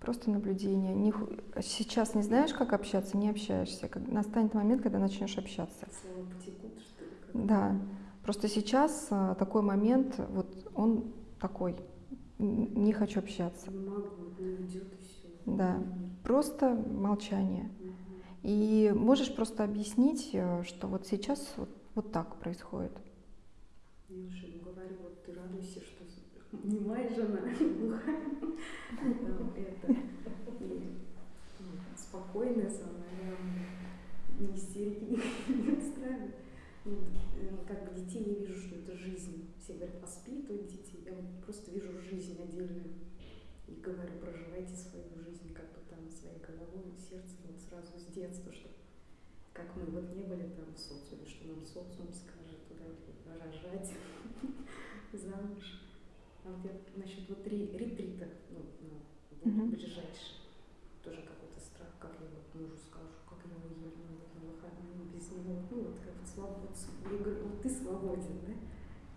Просто наблюдение. Не сейчас не знаешь, как общаться, не общаешься. Как- Настанет момент, когда начнешь общаться. Потекут, что ли? Да. Просто сейчас а, такой момент, вот он такой. Не хочу общаться. Вот не уйдет и все. Да. Просто молчание. И можешь просто объяснить, э, что вот сейчас вот, вот так происходит. Я уже говорю, вот ты радуйся, что *laughs* не моя жена, глухая. Там это. И ну, спокойная самая. Ни истерики не, *laughs* не устраивает. Ну, э, как бы детей не вижу, что это жизнь. Все говорят, воспитывать детей. Я вот просто вижу жизнь отдельную. И говорю, проживайте свою жизнь как бы там своей головой, сердцем вот сразу с детства, что как мы вот не были там в социуме, что нам социум скажет, туда рожать, *laughs* замуж. А вот я насчет вот ре- ретрита, ну, ну, ближайший, тоже какой-то страх, как я вот мужу скажу, как я ну, вот на выходные без него, ну вот как бы свобод, я говорю, вот ты свободен, да?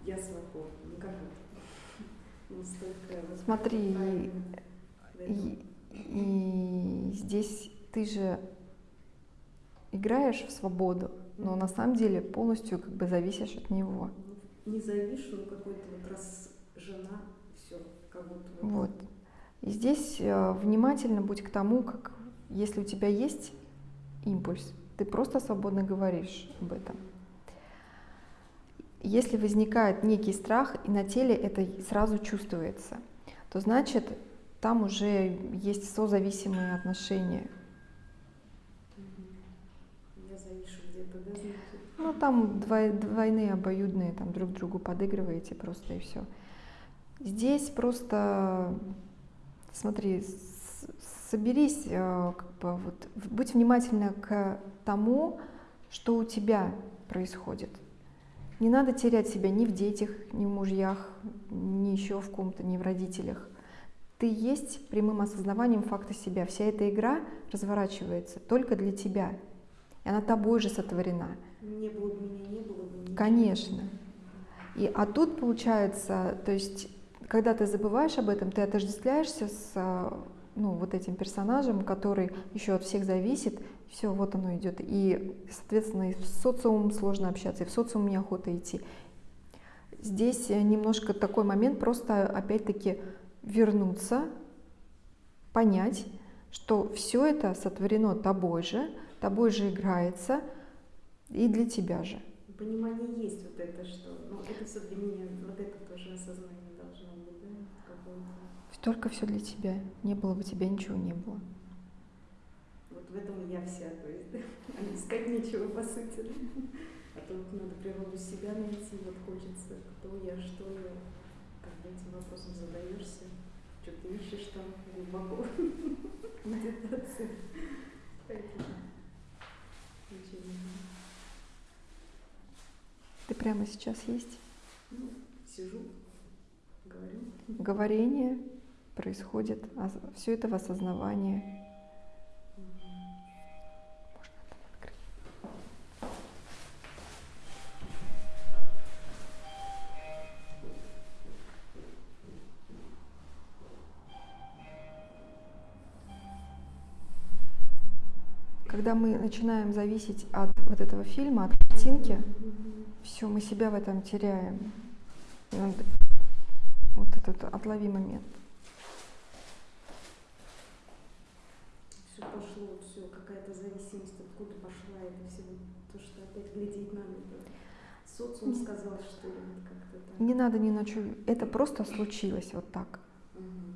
Я свободен, ну как вот, ну столько вот Смотри, И, и здесь ты же играешь в свободу, но на самом деле полностью как бы зависишь от него. Ну, не завишу, но какой-то вот раз жена, все, как будто вот. Вот. И здесь э, внимательно будь к тому, как если у тебя есть импульс, ты просто свободно говоришь об этом. Если возникает некий страх, и на теле это сразу чувствуется, то значит, там уже есть созависимые отношения. Ну, там двой- двойные, обоюдные, там друг другу подыгрываете просто и все. Здесь просто, смотри, соберись, э, как бы вот, будь внимательна к тому, что у тебя происходит. Не надо терять себя ни в детях, ни в мужьях, ни еще в ком-то, ни в родителях. Ты есть прямым осознаванием факта себя. Вся эта игра разворачивается только для тебя. И она тобой же сотворена. Не было бы меня, не было бы ничего. Конечно. И, а тут получается, то есть, когда ты забываешь об этом, ты отождествляешься с ну, вот этим персонажем, который еще от всех зависит, все, вот оно идет. И, соответственно, и в социум сложно общаться, и в социум неохота идти. Здесь э, немножко такой момент, просто опять-таки вернуться, понять, что все это сотворено тобой же, тобой же играется и для тебя же. Понимание есть вот это, что, ну, это все для меня, вот это тоже осознание должно быть, да, какое-то. Только все для тебя. Не было бы тебя, ничего не было. Вот в этом я вся, то есть, *laughs* да, искать нечего, по сути. А то вот надо природу себя найти, вот хочется, кто я, что я. Когда этим вопросом задаешься, что ты ищешь там глубоко *laughs* медитации. Ты прямо сейчас есть. Ну, сижу, говорю. Говорение происходит, все это в осознавании. Когда мы начинаем зависеть от вот этого фильма, от картинки, все, мы себя в этом теряем. Вот этот отлови момент. Все пошло, все, какая-то зависимость, откуда пошла это все, то, что опять глядеть надо. Социум сказал, что ли, как-то так. Не надо ни на что. Это просто случилось вот так.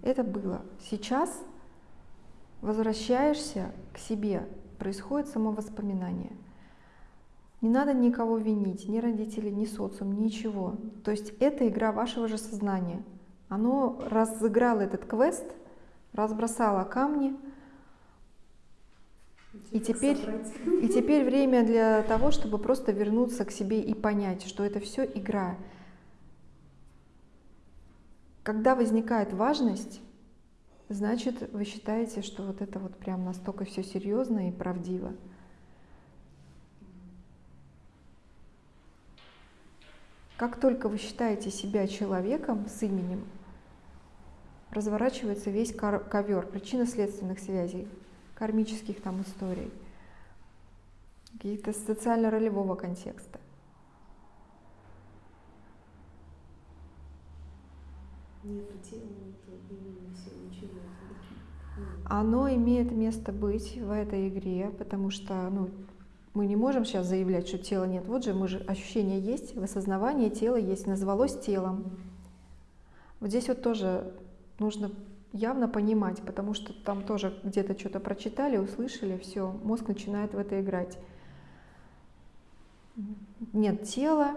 Это было. Сейчас возвращаешься к себе, происходит само воспоминание. Не надо никого винить, ни родителей, ни социум, ничего. То есть это игра вашего же сознания. Оно разыграло этот квест, разбросало камни, И теперь- и теперь время для того, чтобы просто вернуться к себе и понять, что это все игра. Когда возникает важность, значит, вы считаете, что вот это вот прям настолько все серьезно и правдиво. Как только вы считаете себя человеком с именем, разворачивается весь ковер причинно-следственных связей, кармических там историй, каких-то социально-ролевого контекста. Тела, Оно имеет место быть в этой игре, потому что ну, мы не можем сейчас заявлять, что тела нет. Вот же мы же ощущение есть, в осознавании тело есть, назвалось телом. Вот здесь вот тоже нужно явно понимать, потому что там тоже где-то что-то прочитали, услышали, все, мозг начинает в это играть. Нет тела,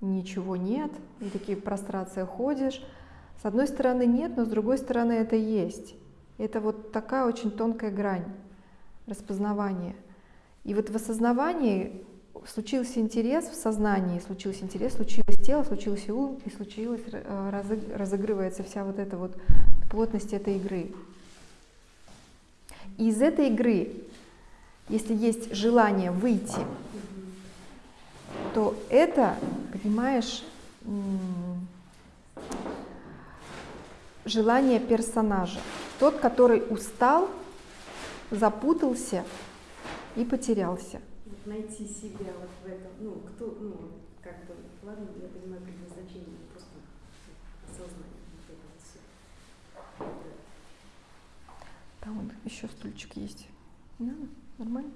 ничего нет, и такие прострации ходишь. С одной стороны нет, но с другой стороны это есть. Это вот такая очень тонкая грань распознавания. И вот в осознавании случился интерес в сознании, случился интерес, случилось тело, случился ум, и случилось, э, разыг- разыгрывается вся вот эта вот плотность этой игры. И из этой игры, если есть желание выйти, то это, понимаешь, желание персонажа. Тот, который устал, запутался и потерялся. Найти себя вот в этом, ну, кто, ну, как бы, ладно, я понимаю предназначение, просто осознание вот это вот всё. Там вот еще стульчик есть. Не надо? Нормально?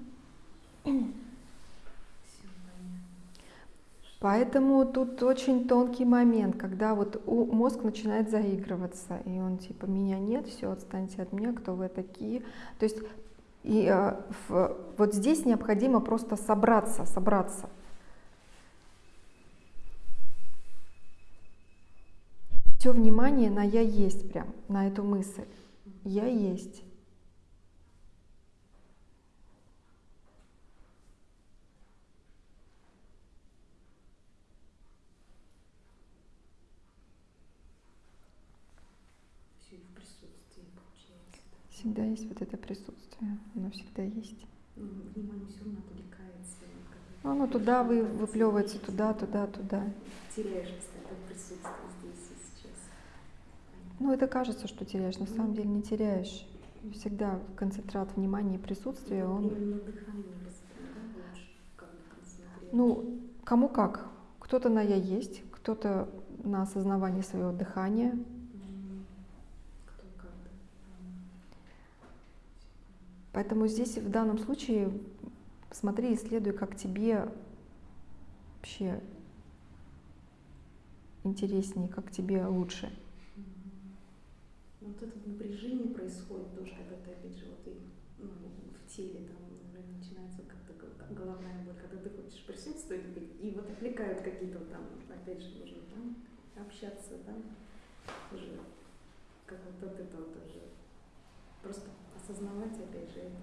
Поэтому тут очень тонкий момент, когда вот у- мозг начинает заигрываться, и он типа меня нет, все, отстаньте от меня, кто вы такие. То есть и, э, в- вот здесь необходимо просто собраться, собраться. Все внимание на я есть прям, на эту мысль. Я есть. Всегда есть вот это присутствие, оно всегда есть. Ну, внимание все равно отвлекается. Ну, Оно туда вы, выплевывается, туда, туда, туда. Теряешь постоянно присутствие здесь и сейчас. Ну, это кажется, что теряешь, на самом деле не теряешь. Всегда концентрат внимания и присутствия, он... Бы концентрировать. Ну, кому как. Кто-то на я есть, кто-то на осознавании своего дыхания. М, Кто как, да. Поэтому здесь в данном случае смотри, исследуй, как тебе вообще интереснее, как тебе лучше. Вот это напряжение происходит тоже, когда ты опять же вот и, ну, в теле там наверное, начинается как-то головная боль, когда ты хочешь присутствовать, и вот отвлекают какие-то там, опять же, нужно там общаться, да, уже как вот от этого тоже. Просто осознавать опять же это.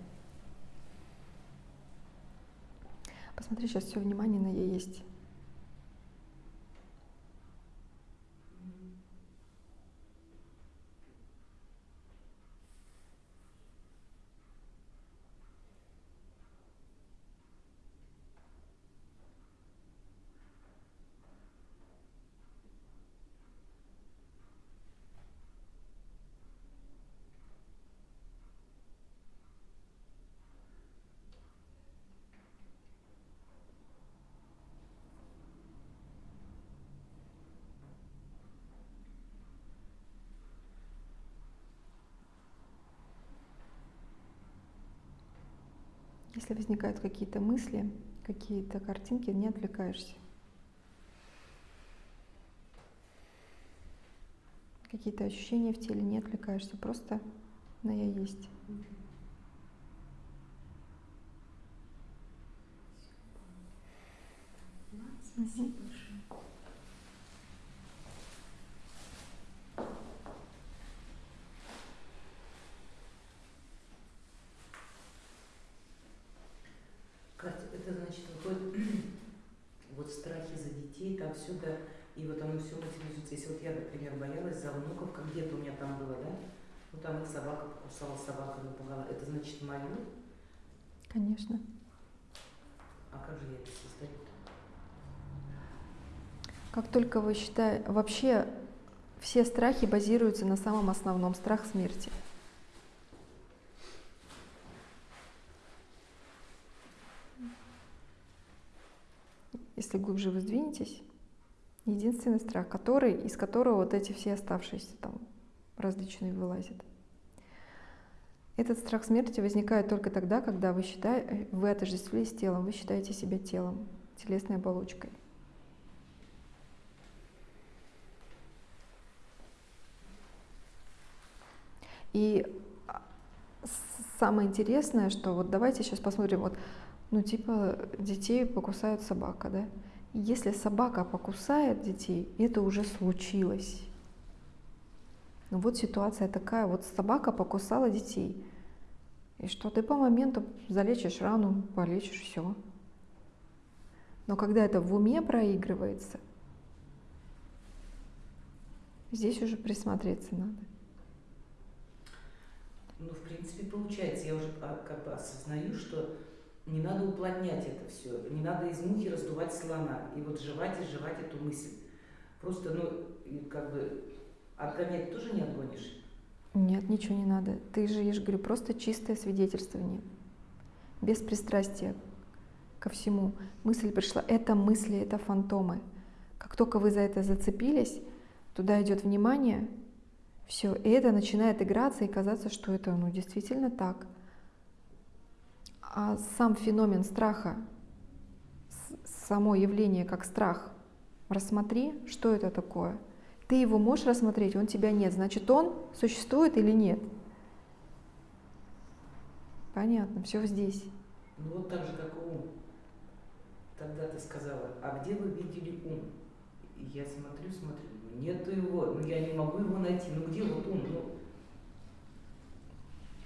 Посмотри, сейчас все внимание на ей есть. Если возникают какие-то мысли, какие-то картинки, не отвлекаешься. Какие-то ощущения в теле, не отвлекаешься, просто на я есть. Спасибо большое. Катя, это значит, выходит, вот страхи за детей, там сюда, и вот оно все материализуется. Если вот я, например, боялась за внуков, как где-то у меня там было, да? Ну там их собака покусала, собака напугала. Это значит мое? Конечно. А как же я это создаю? Как только вы считаете, вообще все страхи базируются на самом основном страх смерти. Если глубже вы сдвинетесь, единственный страх, который, из которого вот эти все оставшиеся там различные вылазят. Этот страх смерти возникает только тогда, когда вы, считаете, вы отождествились телом, вы считаете себя телом, телесной оболочкой. И а, самое интересное, что вот давайте сейчас посмотрим, вот, ну типа детей покусает собака, да? Если собака покусает детей, это уже случилось. Ну вот ситуация такая, вот собака покусала детей. И что ты по моменту залечишь рану, полечишь все. Но когда это в уме проигрывается, здесь уже присмотреться надо. Ну, в принципе, получается, я уже а, как бы осознаю, что не надо уплотнять это все, не надо из мухи раздувать слона, и вот жевать и жевать эту мысль. Просто, ну, как бы отгонять тоже не отгонишь. Нет, ничего не надо. Ты же, я же говорю, просто чистое свидетельствование. Без пристрастия ко всему. Мысль пришла. Это мысли, это фантомы. Как только вы за это зацепились, туда идет внимание, все, и это начинает играться и казаться, что это ну, действительно так. А сам феномен страха, само явление как страх, рассмотри, что это такое. Ты его можешь рассмотреть, он тебя нет. Значит, он существует или нет? Понятно, все здесь. Ну, вот так же, как ум. Тогда ты сказала, а где вы видели ум? Я смотрю, смотрю, нету его, ну я не могу его найти, ну где вот ум?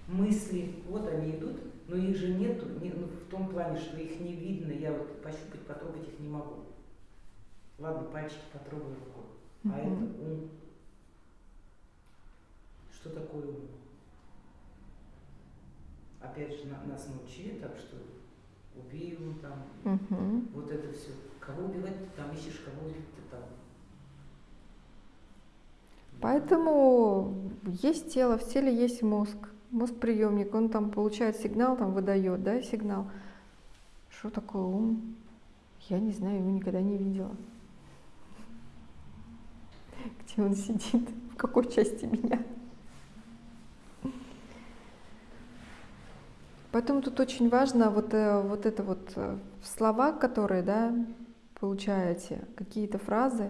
Ну, мысли, вот они идут, но их же нету, не- ну, в том плане, что их не видно, я вот пощупать, потрогать их не могу. Ладно, пальчики потрогаю рукой, а это ум. Что такое ум? Опять же, на- нас научили так, что убей его там, Мгм. вот это все. Кого убивать ты там ищешь, кого убить ты там. Поэтому есть тело, в теле есть мозг. Мозг приемник, он там получает сигнал, там выдает, да, сигнал. Что такое ум? Я не знаю, его никогда не видела. *laughs* Где он сидит? В какой части меня? Поэтому тут очень важно вот, э, вот это вот э, слова, которые, да, получаете, какие-то фразы,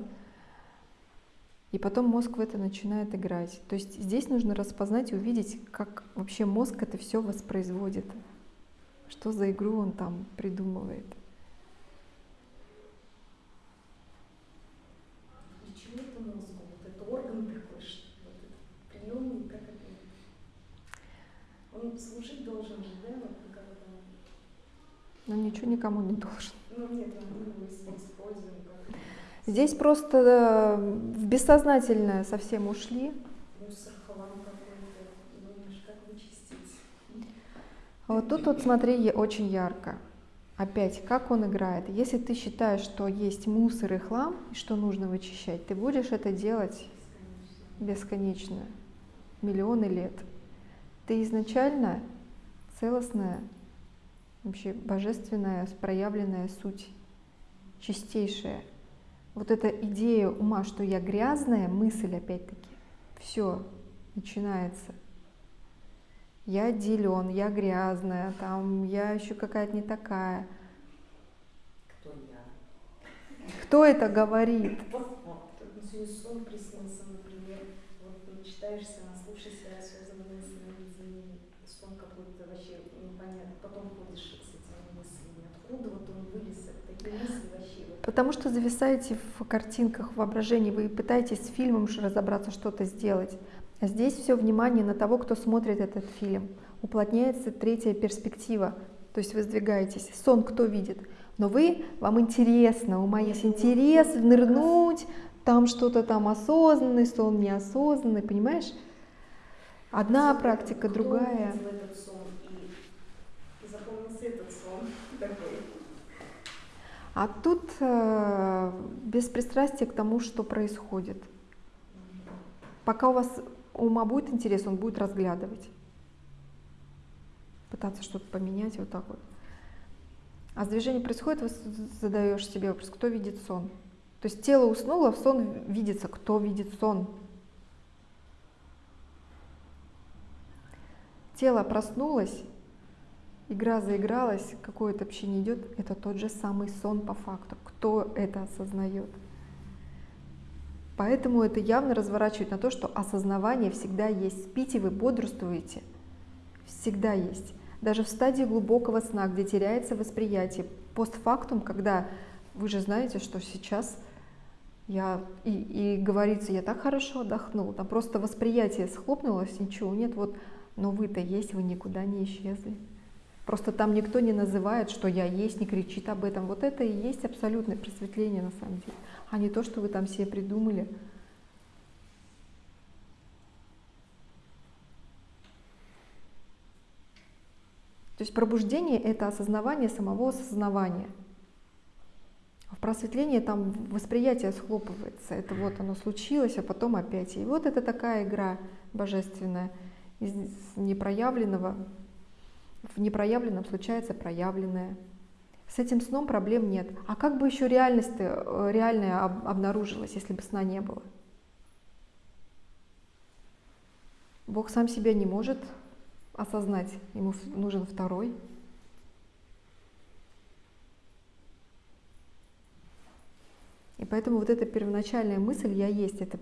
и потом мозг в это начинает играть. То есть здесь нужно распознать и увидеть, как вообще мозг это все воспроизводит, что за игру он там придумывает. Почему это мозгу? Вот это орган такой, что вот этот приемник, как это? Он служить должен же, да, вот когда Но ничего никому не должен. Ну нет, как Здесь просто э, в бессознательное совсем ушли. мусор, вот тут вот смотри очень ярко. Опять, как он играет. Если ты считаешь, что есть мусор и хлам, что нужно вычищать, ты будешь это делать бесконечно, миллионы лет. Ты изначально целостная, вообще божественная, проявленная суть, чистейшая. Вот эта идея ума, что я грязная, мысль опять-таки, все, начинается. Я отделен, я грязная, там я еще какая-то не такая. Кто я? Кто это говорит? Сон приснился, например, вот мечтаешься, наслушаешься осознанное сновидение, сон какой-то вообще непонятно, потом ходишь с этими мыслями, откуда вот он вылез, такие мысли вообще, вот Потому что зависаете в картинках, в воображении, вы пытаетесь с фильмом разобраться, что-то сделать. А здесь все внимание на того, кто смотрит этот фильм. Уплотняется третья перспектива, то есть вы сдвигаетесь. Сон кто видит? Но вы, вам интересно, у ума есть интерес нырнуть, там что-то там осознанный сон, неосознанный, понимаешь? Одна практика, Кто другая. сон и, и запомнился этот сон такой. А тут э, беспристрастие к тому, что происходит. Пока у вас ума будет интерес, он будет разглядывать. Пытаться что-то поменять вот так вот. А с движением происходит, вы задаешь себе вопрос, кто видит сон. То есть тело уснуло, в сон видится, кто видит сон. Тело проснулось, игра заигралась, какое-то общение идет, это тот же самый сон по факту. Кто это осознает? Поэтому это явно разворачивает на то, что осознавание всегда есть. Спите вы, бодрствуете, всегда есть. Даже в стадии глубокого сна, где теряется восприятие, постфактум, когда вы же знаете, что сейчас я и, и говорится, я так хорошо отдохнул, там просто восприятие схлопнулось, ничего нет, вот, но вы-то есть, вы никуда не исчезли. Просто там никто не называет, что я есть, не кричит об этом. Вот это и есть абсолютное просветление на самом деле, а не то, что вы там себе придумали. То есть пробуждение — это осознавание самого осознавания. А в просветлении там восприятие схлопывается. Это вот оно случилось, а потом опять. И вот это такая игра божественная. Из непроявленного в непроявленном случается проявленное. С этим сном проблем нет. А как бы еще реальность э, реальная об- обнаружилась, если бы сна не было? Бог сам себя не может осознать, ему нужен второй. И поэтому вот эта первоначальная мысль «я есть» — это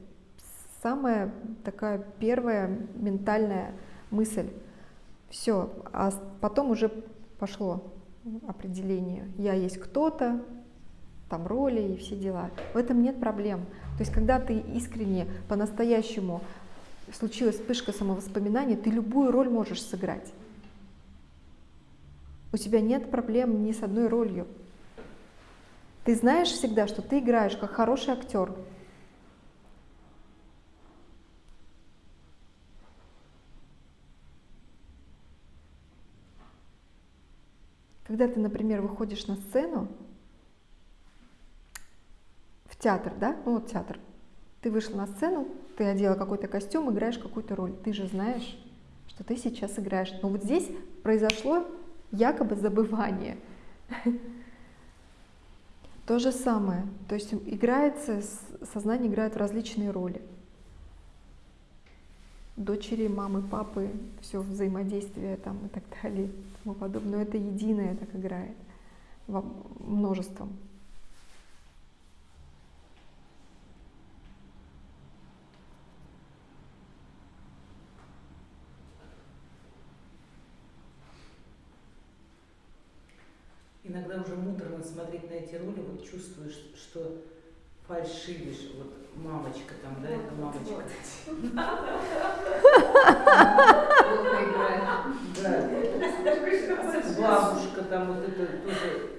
самая такая первая ментальная мысль. Все, а потом уже пошло определение. Я есть кто-то, там роли и все дела. В этом нет проблем. То есть, когда ты искренне, по-настоящему случилась вспышка самовоспоминания, ты любую роль можешь сыграть. У тебя нет проблем ни с одной ролью. Ты знаешь всегда, что ты играешь как хороший актер. Когда ты, например, выходишь на сцену, в театр, да? Ну вот театр. Ты вышла на сцену, ты одела какой-то костюм, играешь какую-то роль. Ты же знаешь, что ты сейчас играешь. Но вот здесь произошло якобы забывание. *laughs* То же самое. То есть играется, сознание играет в различные роли. Дочери, мамы, папы, все взаимодействие там и так далее и тому подобное. Но это единое так играет во множеством. Иногда уже муторно смотреть на эти роли, вот чувствуешь, что фальшивишь, вот мамочка там, да, это мамочка. Да. Бабушка там, вот это тоже,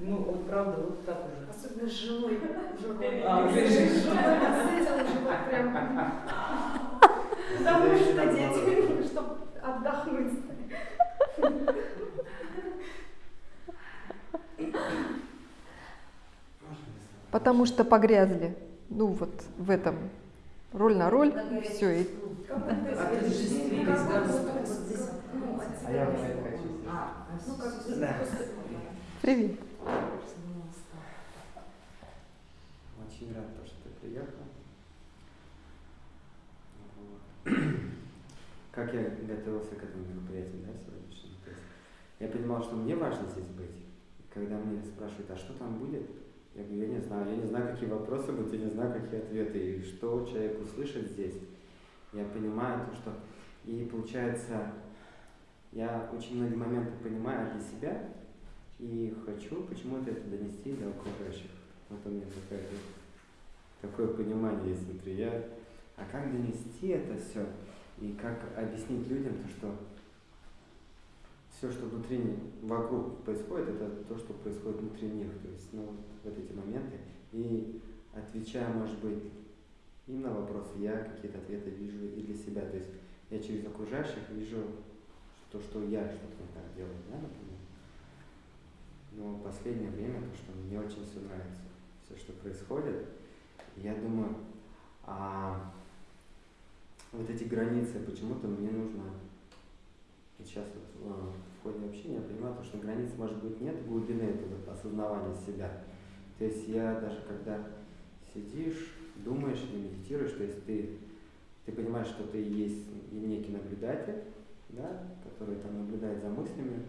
ну вот правда, вот так уже. Особенно с женой. А, уже С женой прям. Потому что дети, чтобы отдохнуть. *laughs* Потому что погрязли. Ну вот в этом роль на роль, все. И... Да. просто- Привет. Очень рад, то, что ты приехал. Как я готовился к этому мероприятию, да, сегодняшнему? Я понимал, что мне важно здесь быть. Когда мне спрашивают, а что там будет, я говорю, я не знаю, я не знаю, какие вопросы будут, я не знаю, какие ответы, и что человек услышит здесь. Я понимаю то, что... И получается, я очень многие моменты понимаю для себя, и хочу почему-то это донести до окружающих. Вот у меня такая, такое понимание есть внутри. Я, а как донести это все? И как объяснить людям то, что все, что внутри, вокруг происходит, это то, что происходит внутри них. То есть, ну, вот, эти моменты. И отвечая, может быть, им на вопросы, я какие-то ответы вижу и для себя. То есть я через окружающих вижу то, что я что-то не так делаю, да, например. Но в последнее время, то, что мне очень все нравится, все, что происходит, я думаю, а вот эти границы, почему-то мне нужно сейчас вот, э, в ходе общения я понимаю, то, что границ может быть нет, глубины этого осознавания себя. То есть я даже когда сидишь, думаешь или медитируешь, то есть ты, ты понимаешь, что ты есть некий наблюдатель, да, который там наблюдает за мыслями,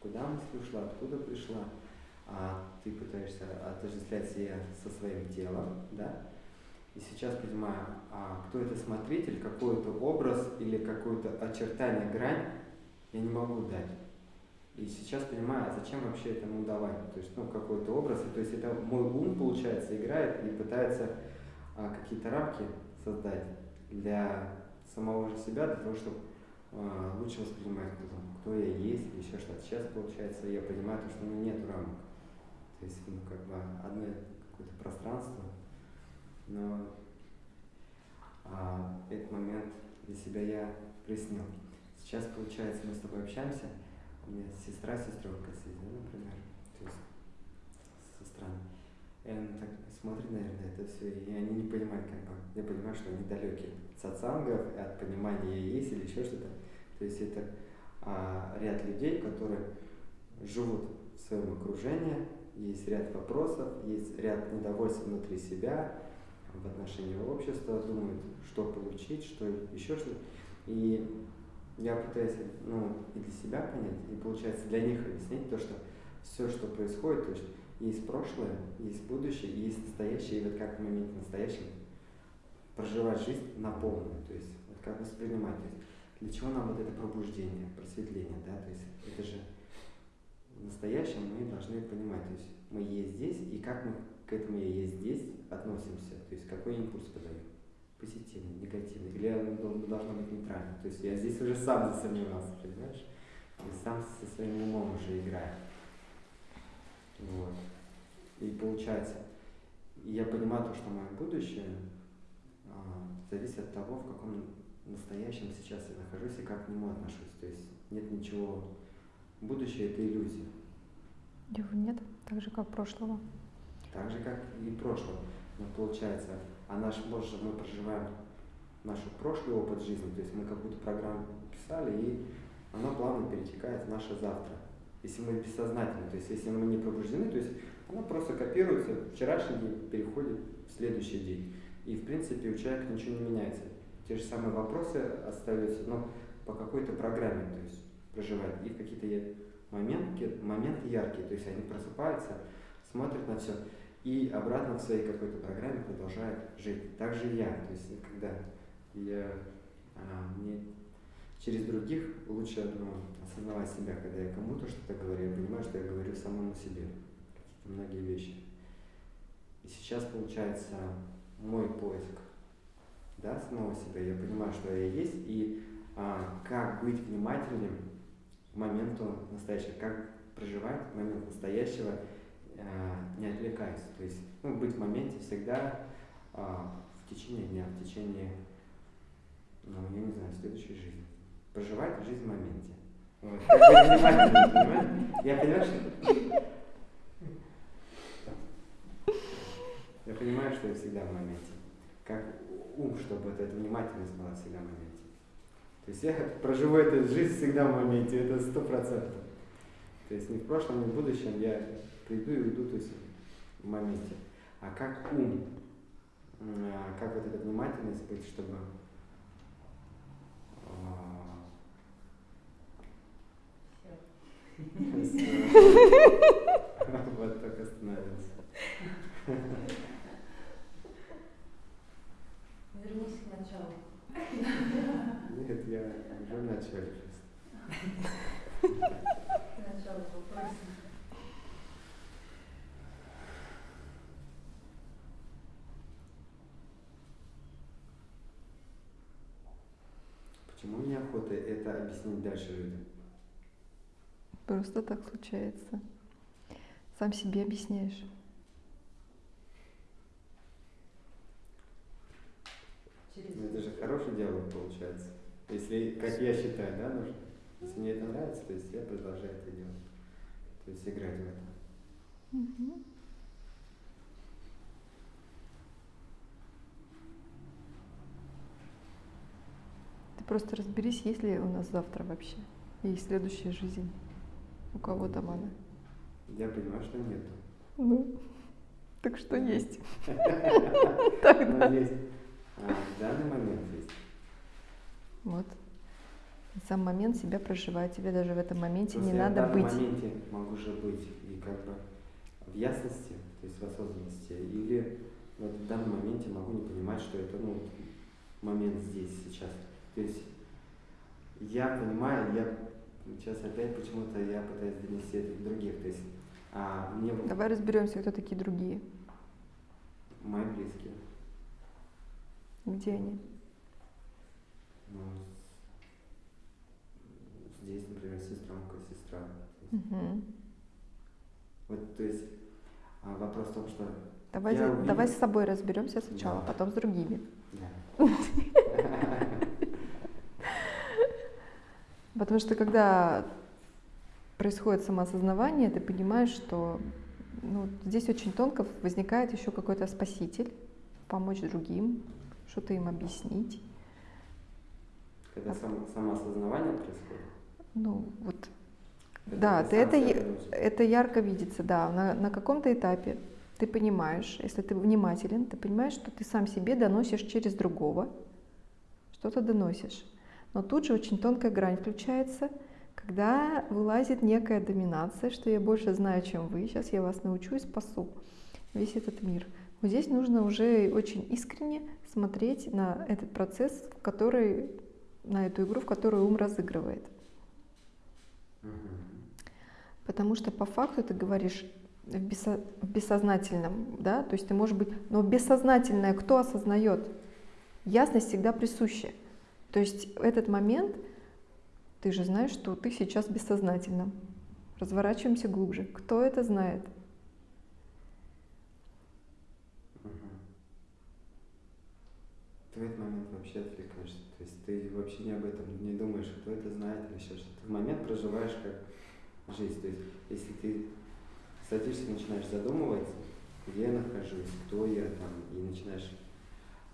куда мысль ушла, откуда пришла, а ты пытаешься отождествлять себя со своим телом, да, и сейчас понимаю, а кто это смотритель, какой-то образ или какое-то очертание, грань я не могу дать. И сейчас понимаю, а зачем вообще этому давать? То есть, ну, какой-то образ, то есть это мой ум, получается, играет и пытается а, какие-то рамки создать для самого же себя, для того, чтобы а, лучше воспринимать, кто, кто я есть, или еще что-то. Сейчас, получается, я понимаю, то, что ну, нет рамок. То есть, ну, как бы одно какое-то пространство, но а, этот момент для себя я прояснил. Сейчас, получается, мы с тобой общаемся, у меня сестра, сестренка сидит, например, то есть сестра. И она так смотрит, наверное, это все, и они не понимают, как бы, я понимаю, что они далеки от сатсангов, от понимания есть или еще что-то. То есть это а, ряд людей, которые живут в своем окружении, есть ряд вопросов, есть ряд недовольств внутри себя, в отношении общества, думают, что получить, что еще что-то. И я пытаюсь ну, и для себя понять, и получается для них объяснить то, что все, что происходит, то есть есть прошлое, есть будущее, есть настоящее, и вот как в моменте настоящем проживать жизнь на полную, то есть вот как воспринимать, то есть для чего нам вот это пробуждение, просветление, да, то есть это же настоящем мы должны понимать, то есть мы есть здесь, и как мы к этому я есть здесь относимся, то есть какой импульс подаем, позитивный, негативный, или он дол- должно быть нейтральным, то есть я здесь уже сам засомневался, понимаешь, и сам со своим умом уже играю, вот, и получается, я понимаю то, что мое будущее а, зависит от того, в каком настоящем сейчас я нахожусь и как к нему отношусь, то есть нет ничего, будущее это иллюзия, Его нет, так же как прошлого. Так же, как и прошлое. Но получается, а наш, может, мы проживаем наш прошлый опыт жизни, то есть мы какую-то программу писали, и она плавно перетекает в наше завтра. Если мы бессознательно, то есть если мы не пробуждены, то есть она просто копируется, вчерашний день переходит в следующий день. И в принципе у человека ничего не меняется. те же самые вопросы остаются, но по какой-то программе, то есть проживают. И какие-то моменты, моменты яркие, то есть они просыпаются, смотрят на все и обратно в своей какой-то программе продолжают жить. Так же и я, то есть когда я а, мне через других лучше ну, осознавать себя, когда я кому-то что-то говорю, я понимаю, что я говорю самому себе какие-то многие вещи. И сейчас получается мой поиск да, самого себя. Я понимаю, что я есть, и а, как быть внимательным к моменту настоящего, как проживать момент настоящего, не отвлекаясь. То есть ну, быть в моменте всегда а, в течение дня, в течение, ну, я не знаю, следующей жизни. Проживать жизнь в моменте. Вот. *laughs* Я понимаю, что... Я понимаю, что я всегда в моменте. Как ум, чтобы эта внимательность была всегда в моменте. То есть я *laughs* проживу эту жизнь всегда в моменте, это сто процентов. То есть не в прошлом, не в будущем, я приду и уйду то есть, в моменте. А как ум, а, как вот эта внимательность быть, чтобы а, *laughs* вот так остановился. Вернись к началу. Нет, я уже в начале просто. К началу вопроса. Почему мне охота это объяснить дальше людям? Просто так случается. Сам себе объясняешь. Через Ну, Это же хороший диалог получается. Если, как я считаю, да, нужно. Если мне это нравится, то есть я продолжаю это делать. То есть играть в это. Мгм. Ты просто разберись, есть ли у нас завтра вообще. И следующая жизнь. У кого там она. Я понимаю, что нет. Ну, так что есть. *laughs* Тогда. есть. А, в данный момент есть. Вот. Сам момент себя проживать. Тебе даже в этом моменте не я надо в данном быть. моменте могу же быть и как бы в ясности, то есть в осознанности, или вот в данном моменте могу не понимать, что это ну, момент здесь, сейчас. То есть я понимаю, я сейчас опять почему-то я пытаюсь донести это до других. То есть а, мне Давай разберемся, кто такие другие. мои близкие, Где они? ну, здесь, например, сестренка, сестра. Мгм. Вот, то есть а, вопрос в том, что Давай, за- увидел- давай с собой разберемся сначала, Да. потом с другими. да. *laughs* Потому что когда происходит самоосознавание, ты понимаешь, что ну, здесь очень тонко возникает еще какой-то спаситель, помочь другим, что-то им объяснить. Когда сам, самоосознавание происходит. Ну, вот, когда да, ты это, это ярко видится, да, на, на каком-то этапе ты понимаешь, если ты внимателен, ты понимаешь, что ты сам себе доносишь через другого, что-то доносишь. Но тут же очень тонкая грань включается, когда вылазит некая доминация, что я больше знаю, чем вы, сейчас я вас научу и спасу весь этот мир. Вот здесь нужно уже очень искренне смотреть на этот процесс, в который, на эту игру, в которую ум разыгрывает. Потому что по факту ты говоришь в, бессо- в бессознательном, да, то есть ты можешь быть, но бессознательное кто осознает? Ясность всегда присуща. То есть в этот момент ты же знаешь, что ты сейчас в бессознательном. Разворачиваемся глубже. Кто это знает? Ты в этот момент вообще отвлекаешься. То есть ты вообще не об этом не думаешь, кто это знает или еще что-то. Ты в момент проживаешь как жизнь. То есть если ты садишься и начинаешь задумываться, где я нахожусь, кто я там, и начинаешь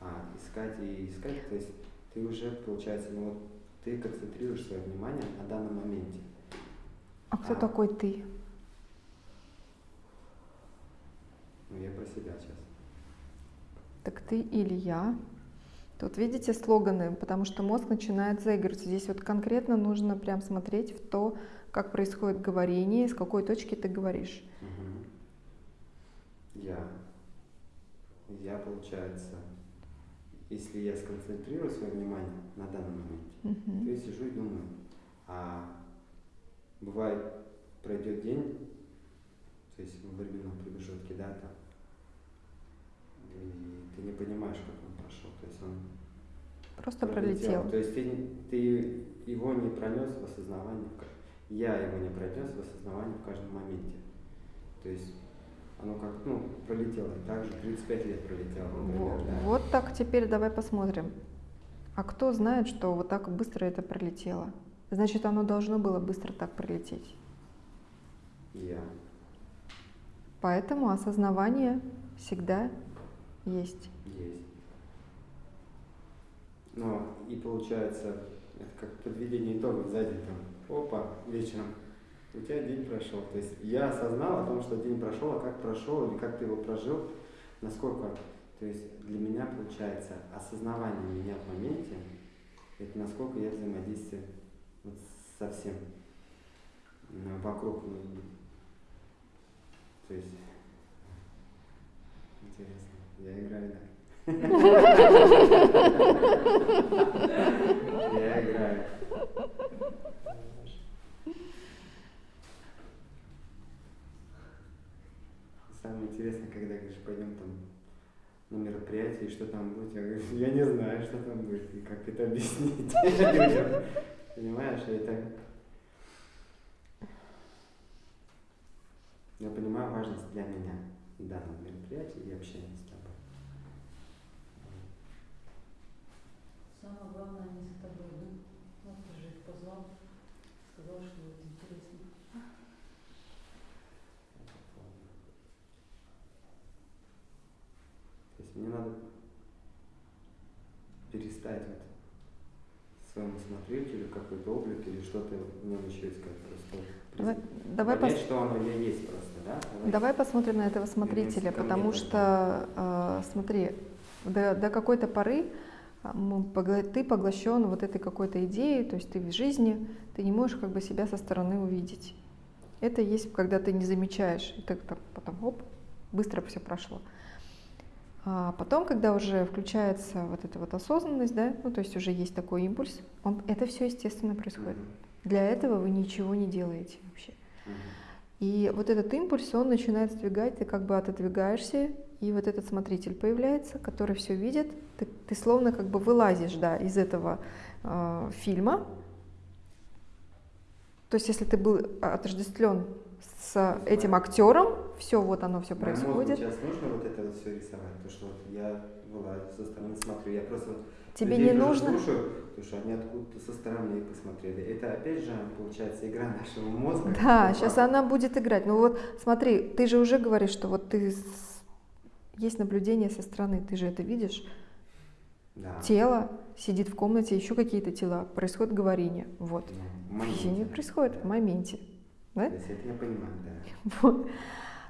а, искать и искать, то есть ты уже, получается, ну вот ты концентрируешь свое внимание на данном моменте. А кто А. такой ты? Ну, я про себя сейчас. Так ты или я, Тут видите слоганы, потому что мозг начинает заигрывать. Здесь вот конкретно нужно прям смотреть в то, как происходит говорение, с какой точки ты говоришь. Мгм. Я. Я, получается, если я сконцентрирую свое внимание на данном моменте, то Мгм. я сижу и думаю. А бывает, пройдет день, то есть в временном промежутке, да, там, и ты не понимаешь, как он прошел. То есть он Просто пролетел. То есть ты, ты его не пронес в ка- я его не пронес в осознавании в каждом моменте. То есть оно как, ну, пролетело. И так же 35 лет пролетело, например, Во- да. Вот так теперь давай посмотрим. А кто знает, что вот так быстро это пролетело? Значит, оно должно было быстро так пролететь. Я. Поэтому осознавание всегда есть. Есть. Ну, и получается, это как подведение итогов за день, там, опа, вечером, у тебя день прошел. То есть я осознал о том, что день прошел, а как прошел, или как ты его прожил, насколько, то есть для меня получается осознавание меня в моменте, это насколько я взаимодействую вот со всем ну, вокруг. То есть, интересно, я играю, да. *laughs* Я играю. Самое интересное, когда говоришь, пойдем там на мероприятие, и что там будет, я говорю, я не знаю, что там будет, и как это объяснить. *laughs* Понимаешь, это... Я понимаю важность для меня данного мероприятия и общения с тобой. Самое главное, они за тобой, да? Вот ты же их позвал, сказал, что вот интересно. То есть мне надо перестать вот своему смотрителю какой-то облик или что-то в нем еще искать просто. Давай, давай, Понять, пос- что оно я есть просто, да? давай посмотрим на этого смотрителя, потому что, э, смотри, до, до какой-то поры погла- ты поглощен вот этой какой-то идеей, то есть ты в жизни, ты не можешь как бы себя со стороны увидеть. Это есть, когда ты не замечаешь, и так, так потом, оп, быстро все прошло. А потом, когда уже включается вот эта вот осознанность, да, ну то есть уже есть такой импульс, он, это все естественно происходит. Для этого вы ничего не делаете вообще. И вот этот импульс, он начинает сдвигать, ты как бы отодвигаешься, и вот этот смотритель появляется, который все видит. Ты, ты словно как бы вылазишь, да, из этого э, фильма. То есть, если ты был отождествлен с этим актером, все, вот оно все мозгу происходит. сейчас нужно вот это вот все рисовать, то что вот я вылазю со стороны смотрю, я просто Тебе людей не нужно. слушаю, потому что они откуда-то со стороны посмотрели. Это опять же получается игра нашего мозга. Да, сейчас факту. она будет играть. Ну вот смотри, ты же уже говоришь, что вот ты есть наблюдение со стороны, ты же это видишь. Да. Тело сидит в комнате, еще какие-то тела, происходит говорение. Вот. Ну, в моменте. происходит в моменте. Да? Это я понимаю, да. Вот.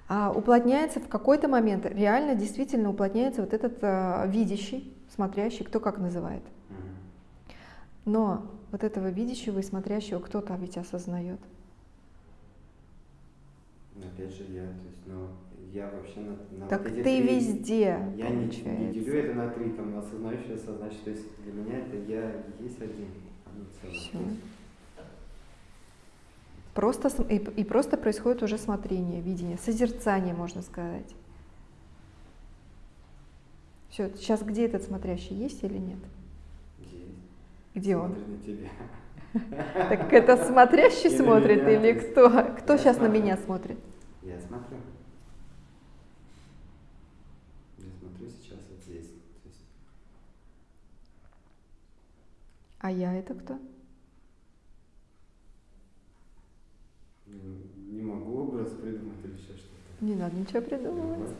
А уплотняется в какой-то момент, реально действительно уплотняется вот этот а, видящий, смотрящий, кто как называет. Но вот этого видящего и смотрящего кто-то ведь осознает. Но опять же я, то есть, ну, я вообще на, на Так вот ты три- везде, Я не, не делю это на три, там, на осознающий, осознающий. То есть для меня это я есть один. одно целое. Просто, и, и просто происходит уже смотрение, видение, созерцание, можно сказать. Все, сейчас где этот смотрящий, есть или нет? Есть. Где он? Смотрит на тебя. Так это смотрящий смотрит или кто? Кто сейчас на меня смотрит? Я смотрю. Я смотрю сейчас вот здесь. А я это кто? м, не могу образ придумать или еще что-то. Не надо ничего придумывать.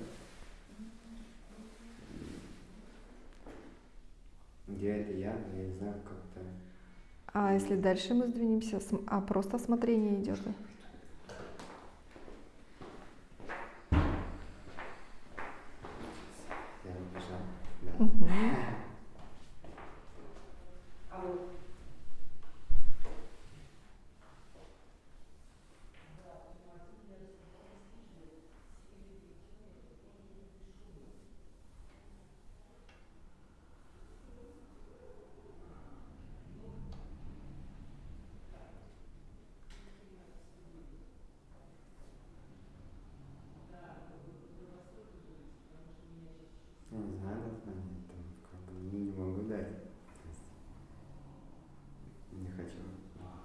Я это я, я не знаю, как-то. А если дальше мы сдвинемся, а просто осмотрение идет? Я нажал. Да. Мгм.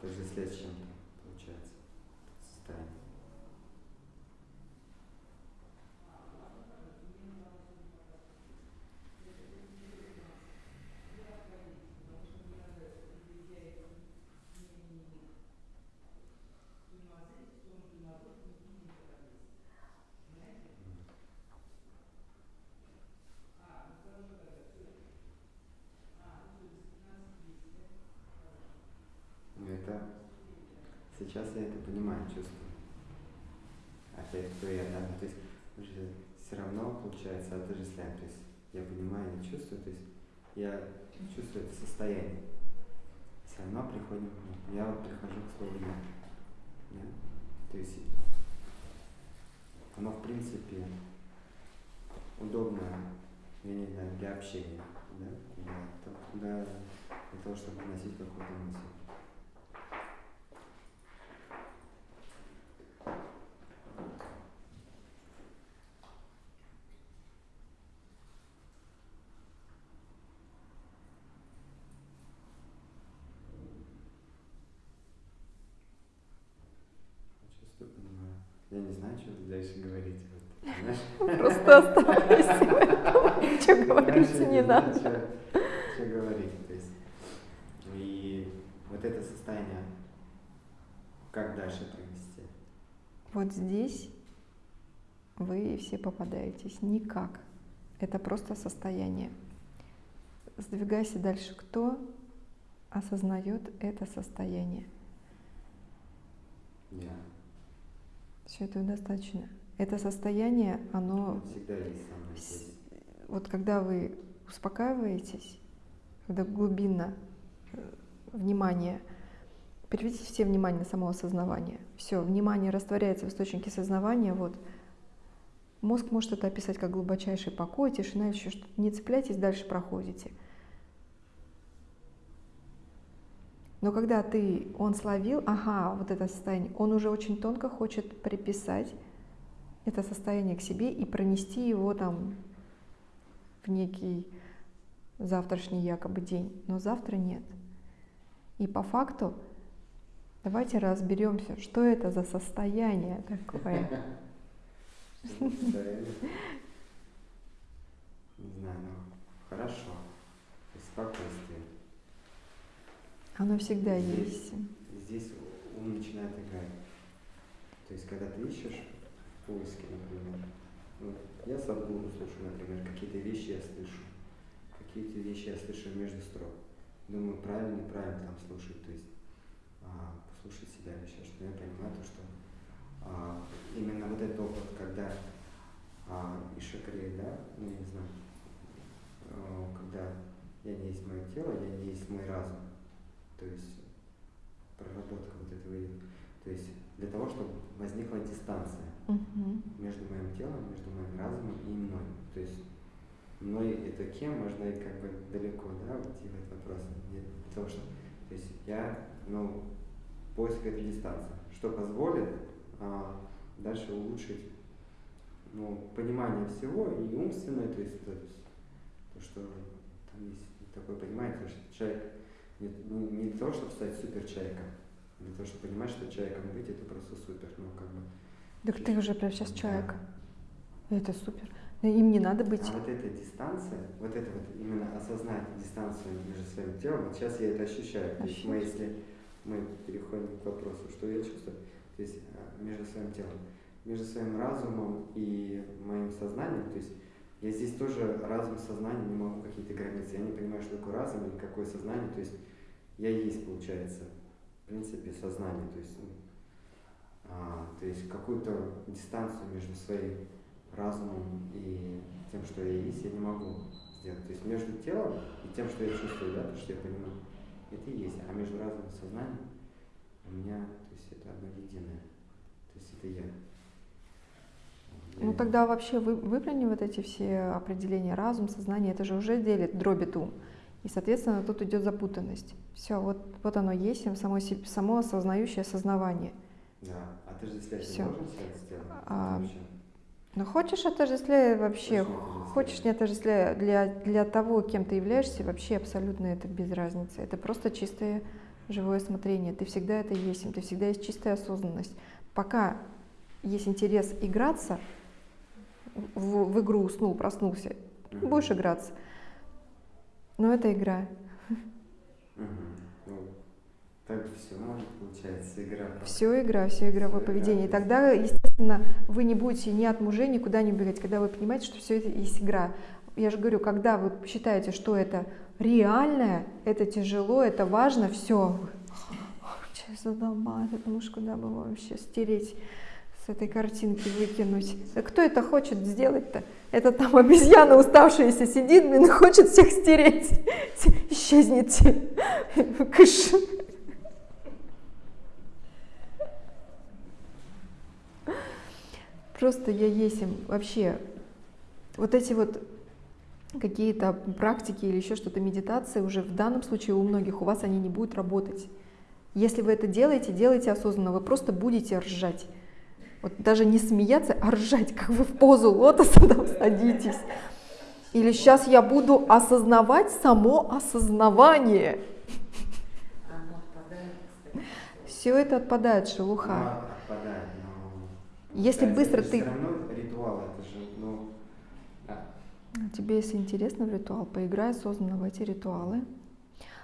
отождествлять с чем-то, получается, состояние. Ну, это сейчас я это понимаю, чувствую. Опять кто я, да? Ну, То есть уже все равно получается отождествляем. То есть я понимаю, я чувствую, то есть я чувствую это состояние. Все равно приходим, я вот прихожу к слову я. Да? То есть оно в принципе удобно, я не знаю, для общения, да? Для, для, того, чтобы носить какую-то мысль. Чувствую, понимаю. Я не знаю, что дальше говорить. Вот, знаешь? Просто оставайся. Ничего говорить Дальше не надо. Что, говорить. То есть, и вот это состояние, как дальше провести? Вот здесь вы все попадаетесь. Никак. Это просто состояние. Сдвигайся дальше. Кто осознает это состояние? Я. Все этого достаточно. Это состояние, оно всегда есть вот когда вы успокаиваетесь, когда глубинно э, внимание, переведите все внимание на само осознавание. Все, внимание растворяется в источнике сознавания. Вот. Мозг может это описать как глубочайший покой, тишина, еще что-то. Не цепляйтесь, дальше проходите. Но когда ты, он словил, ага, вот это состояние, он уже очень тонко хочет приписать это состояние к себе и пронести его там в некий завтрашний якобы день. Но завтра нет. И по факту давайте разберемся, что это за состояние такое. Не знаю, ну хорошо. Спокойствие. Оно всегда Здесь- есть. Здесь ум начинает играть. То есть, когда ты ищешь в поиске, например, вот. Я Садгуру слушаю, например, какие-то вещи я слышу, какие-то вещи я слышу между строк. Думаю, правильно, неправильно там слушать, то есть а, послушать себя или еще что я понимаю то, что а, именно вот этот опыт, когда а, Ишакрей, да, ну я не знаю, а, когда я не есть мое тело, я не есть мой разум, то есть проработка вот этого. То есть для того, чтобы возникла дистанция Мгм. между моим телом, между моим разумом и мной. То есть мной это кем, можно и как бы далеко, да, уйти в этот вопрос. Для того, что, то есть я, ну, поиск этой дистанции, что позволит а, дальше улучшить, ну, понимание всего и умственное, то есть то, то, что там есть такое понимание, то, что человек не, не- не для того, чтобы стать супер человеком, для того, чтобы понимать, что человеком быть это просто супер, ну, как бы. Так ты уже прям сейчас Да. человек. Это супер. Им не надо быть. А вот эта дистанция, вот это вот именно осознать дистанцию между своим телом, вот сейчас я это ощущаю. То есть мы, если мы переходим к вопросу, что я чувствую, то есть а, между своим телом, между своим разумом и моим сознанием, то есть я здесь тоже разум, сознание не могу какие-то границы, я не понимаю, что такое разум или какое сознание, то есть я есть, получается, в принципе, сознание, то есть, ну, а, то есть какую-то дистанцию между своим разумом и тем, что я есть, я не могу сделать. То есть между телом и тем, что я чувствую, да, то, что я понимаю, это и есть. А между разумом и сознанием у меня, то есть это одно единое. То есть это я. Я- Ну тогда вообще вы, выплюни вот эти все определения разум, сознание, это же уже делит, дробит ум. И, соответственно, тут идет запутанность. Все, вот, вот оно есть, само, само осознающее осознавание. Да. А не должен себя сделать? А, вообще? Но хочешь отождествляй вообще, хочешь не отождествляй, для, для того, кем ты являешься, вообще абсолютно это без разницы. Это просто чистое живое смотрение, ты всегда это есть, ты всегда есть чистая осознанность. Пока есть интерес играться, в, в игру уснул, проснулся, будешь играться. Но это игра. Мгм. Так все может получается игра. Все игра, все игровое Всё поведение. И игра. тогда, естественно, вы не будете ни от мужей никуда не убегать, когда вы понимаете, что все это есть игра. Я же говорю, когда вы считаете, что это реальное, это тяжело, это важно, все. Сейчас задолбала муж, куда бы его вообще стереть с этой картинки, выкинуть. Да кто это хочет сделать-то? Это там обезьяна уставшаяся сидит, блин, и хочет всех стереть. *laughs* Исчезните. *laughs* Кыш. Просто я есть им вообще. Вот эти вот какие-то практики или еще что-то, медитации уже в данном случае у многих у вас они не будут работать. Если вы это делаете, делайте осознанно, вы просто будете ржать. Вот даже не смеяться, а ржать, как вы в позу лотоса там садитесь. Или сейчас я буду осознавать само осознавание. Все это отпадает, шелуха. Отпадает. Если Кстати, быстро это ты- Все равно ритуал, это же, ну... а, Тебе, если интересно в ритуал, поиграй осознанно в эти ритуалы.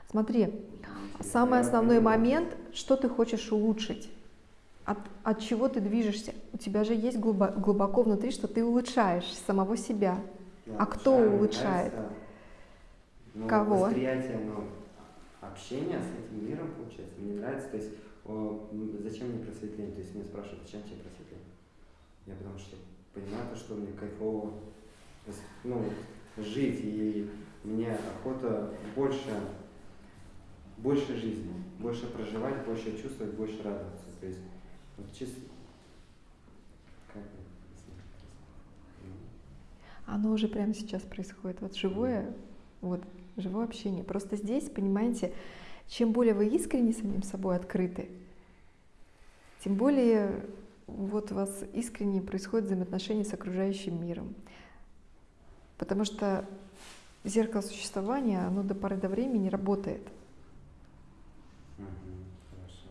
Смотри, самый основной понимаю. момент, что ты хочешь улучшить, от, от чего ты движешься. У тебя же есть глубо- глубоко внутри, что ты улучшаешь самого себя. я А кто улучшает? нравится, ну, Кого? Восприятие, ну, общение с этим миром, получается, мне нравится. То есть, о, зачем мне просветление? То есть, меня спрашивают, зачем тебе просветление? Я потому что понимаю то, что мне кайфово ну, жить, и мне охота больше, больше жизни, больше проживать, больше чувствовать, больше радоваться. То есть, вот чисто... Как Оно уже прямо сейчас происходит. Вот живое, вот живое общение. Просто здесь, понимаете, чем более вы искренне самим собой открыты, тем более вот у вас искренне происходят взаимоотношения с окружающим миром. Потому что зеркало существования, оно до поры до времени работает. Мгм, Хорошо.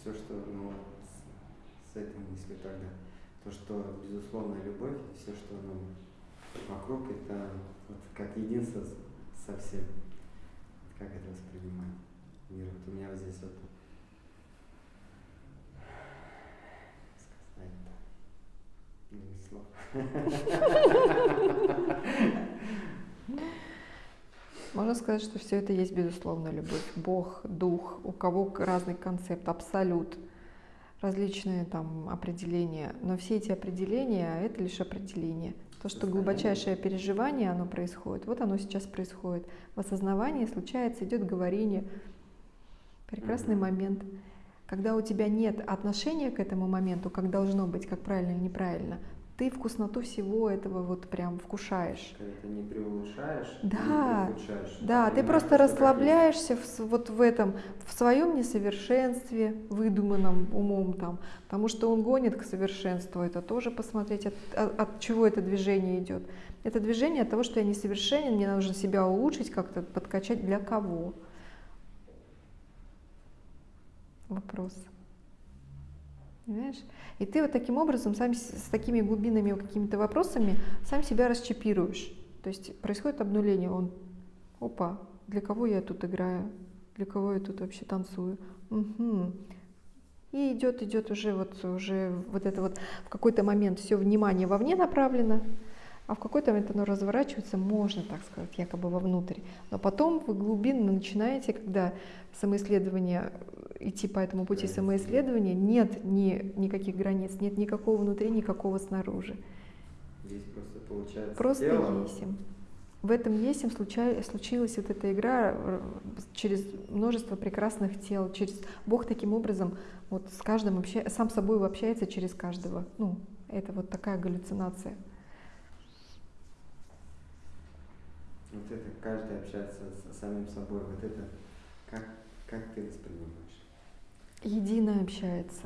Все, что ну, с, с этой мыслью тогда, то, что безусловная любовь, все, что ну, вокруг, это вот как единство со всем. Как это воспринимать мир? Вот у меня вот здесь вот сказать-то. Не слов. *laughs* Можно сказать, что все это есть безусловная любовь. Бог, дух, у кого разный концепт, абсолют, различные там определения. Но все эти определения — это лишь определение. То, что глубочайшее переживание, оно происходит. Вот оно сейчас происходит. В осознавании случается, идет говорение. Прекрасный момент. Когда у тебя нет отношения к этому моменту, как должно быть, как правильно или неправильно, ты вкусноту всего этого вот прям вкушаешь. Когда ты не преулучшаешь, Да, не Да, ты понимаешь, просто расслабляешься в, вот в этом, в своем несовершенстве, выдуманном умом там, потому что он гонит к совершенству, это тоже посмотреть, от, от- от чего это движение идет. Это движение от того, что я несовершенен, мне нужно себя улучшить, как-то подкачать для кого? Вопрос. Понимаешь? И ты вот таким образом, сам с такими глубинными какими-то вопросами, сам себя расчипируешь. То есть происходит обнуление, он, опа, для кого я тут играю, для кого я тут вообще танцую. Мгм. И идет, идет уже вот, уже вот это вот в какой-то момент все внимание вовне направлено, а в какой-то момент оно разворачивается, можно так сказать, якобы вовнутрь. Но потом вы глубинно начинаете, когда самоисследование, идти по этому пути самоисследования, нет ни, никаких границ, нет никакого внутри, никакого снаружи. Здесь просто получается Просто тело, есим. В этом есим случай- случилась вот эта игра э, через множество прекрасных тел, через Бог таким образом вот с каждым обща- сам собой общается через каждого. Ну, это вот такая галлюцинация. Вот это каждый общается с самим собой. Вот это как, как ты воспринимаешь? Единое общается.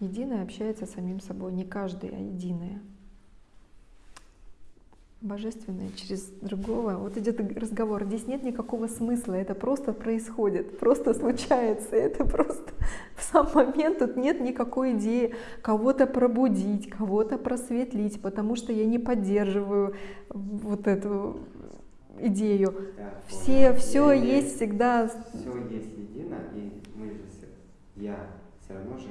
Единое общается с самим собой. Не каждый, а единое. божественное через другого. Вот идет разговор. Здесь нет никакого смысла, это просто происходит, просто случается. Это просто *laughs* в сам момент тут нет никакой идеи кого-то пробудить, кого-то просветлить, потому что я не поддерживаю вот эту идею. Да, Все, все есть всегда. Все есть едино, и мы же я все равно же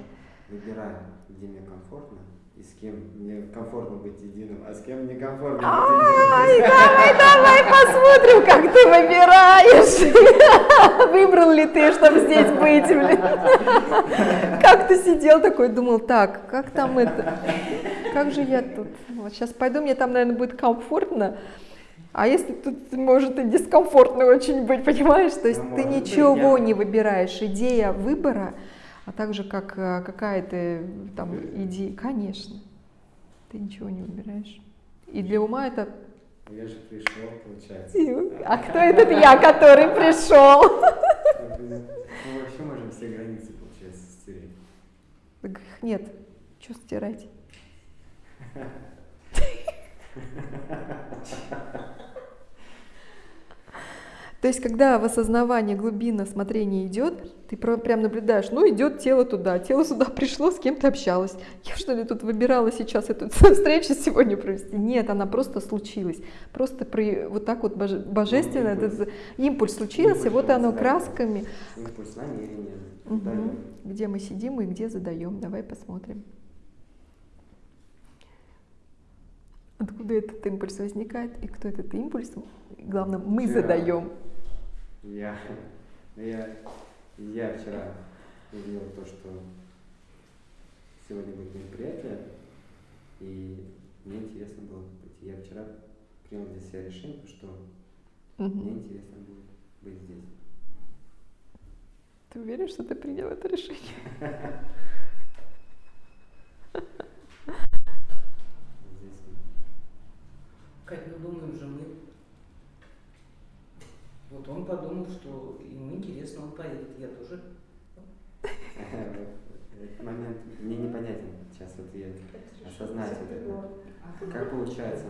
выбираю, где мне комфортно, и с кем мне комфортно быть единым, а с кем некомфортно быть Ай, единым. давай, давай посмотрим, как ты выбираешь. *laughs* Выбрал ли ты, чтобы здесь быть, блин? *laughs* Как ты сидел такой, думал, так, как там это? Как же я тут? Вот сейчас пойду, мне там, наверное, будет комфортно. А если тут может и дискомфортно очень быть, понимаешь? То есть Ну, ты может быть, ничего я- не выбираешь. Идея выбора, а также как э, какая-то там идея, конечно, ты ничего не выбираешь. И для ума это Я же пришел, получается. а кто этот я, который пришел? Мы вообще можем все границы, получается, стереть. Так их нет. Что стирать? *laughs* То есть, когда в осознавание глубина смотрения идет, ты прям наблюдаешь, ну идет тело туда, тело сюда *laughs* пришло, с кем-то общалась. Я что ли тут выбирала сейчас эту *laughs* встречу сегодня провести? Нет, она просто случилась. Просто при, вот так вот боже- божественно, импульс. этот импульс случился, Импульс вот оно красками. Импульс намерения. Мгм. даём. Где мы сидим и где задаем. Давай посмотрим. Откуда этот импульс возникает и кто этот импульс, главное, мы Вчера. задаем. Я, я, я вчера увидел то, что сегодня будет мероприятие, и мне интересно было быть. Я вчера принял для себя решение, что Мгм. мне интересно будет быть здесь. Ты уверен, что ты принял это решение? *laughs* Здесь Кать, ну думаем же мы. Вот он подумал, что ему интересно, он поедет. Я тоже. Этот момент мне непонятен сейчас вот я осознать это. Как получается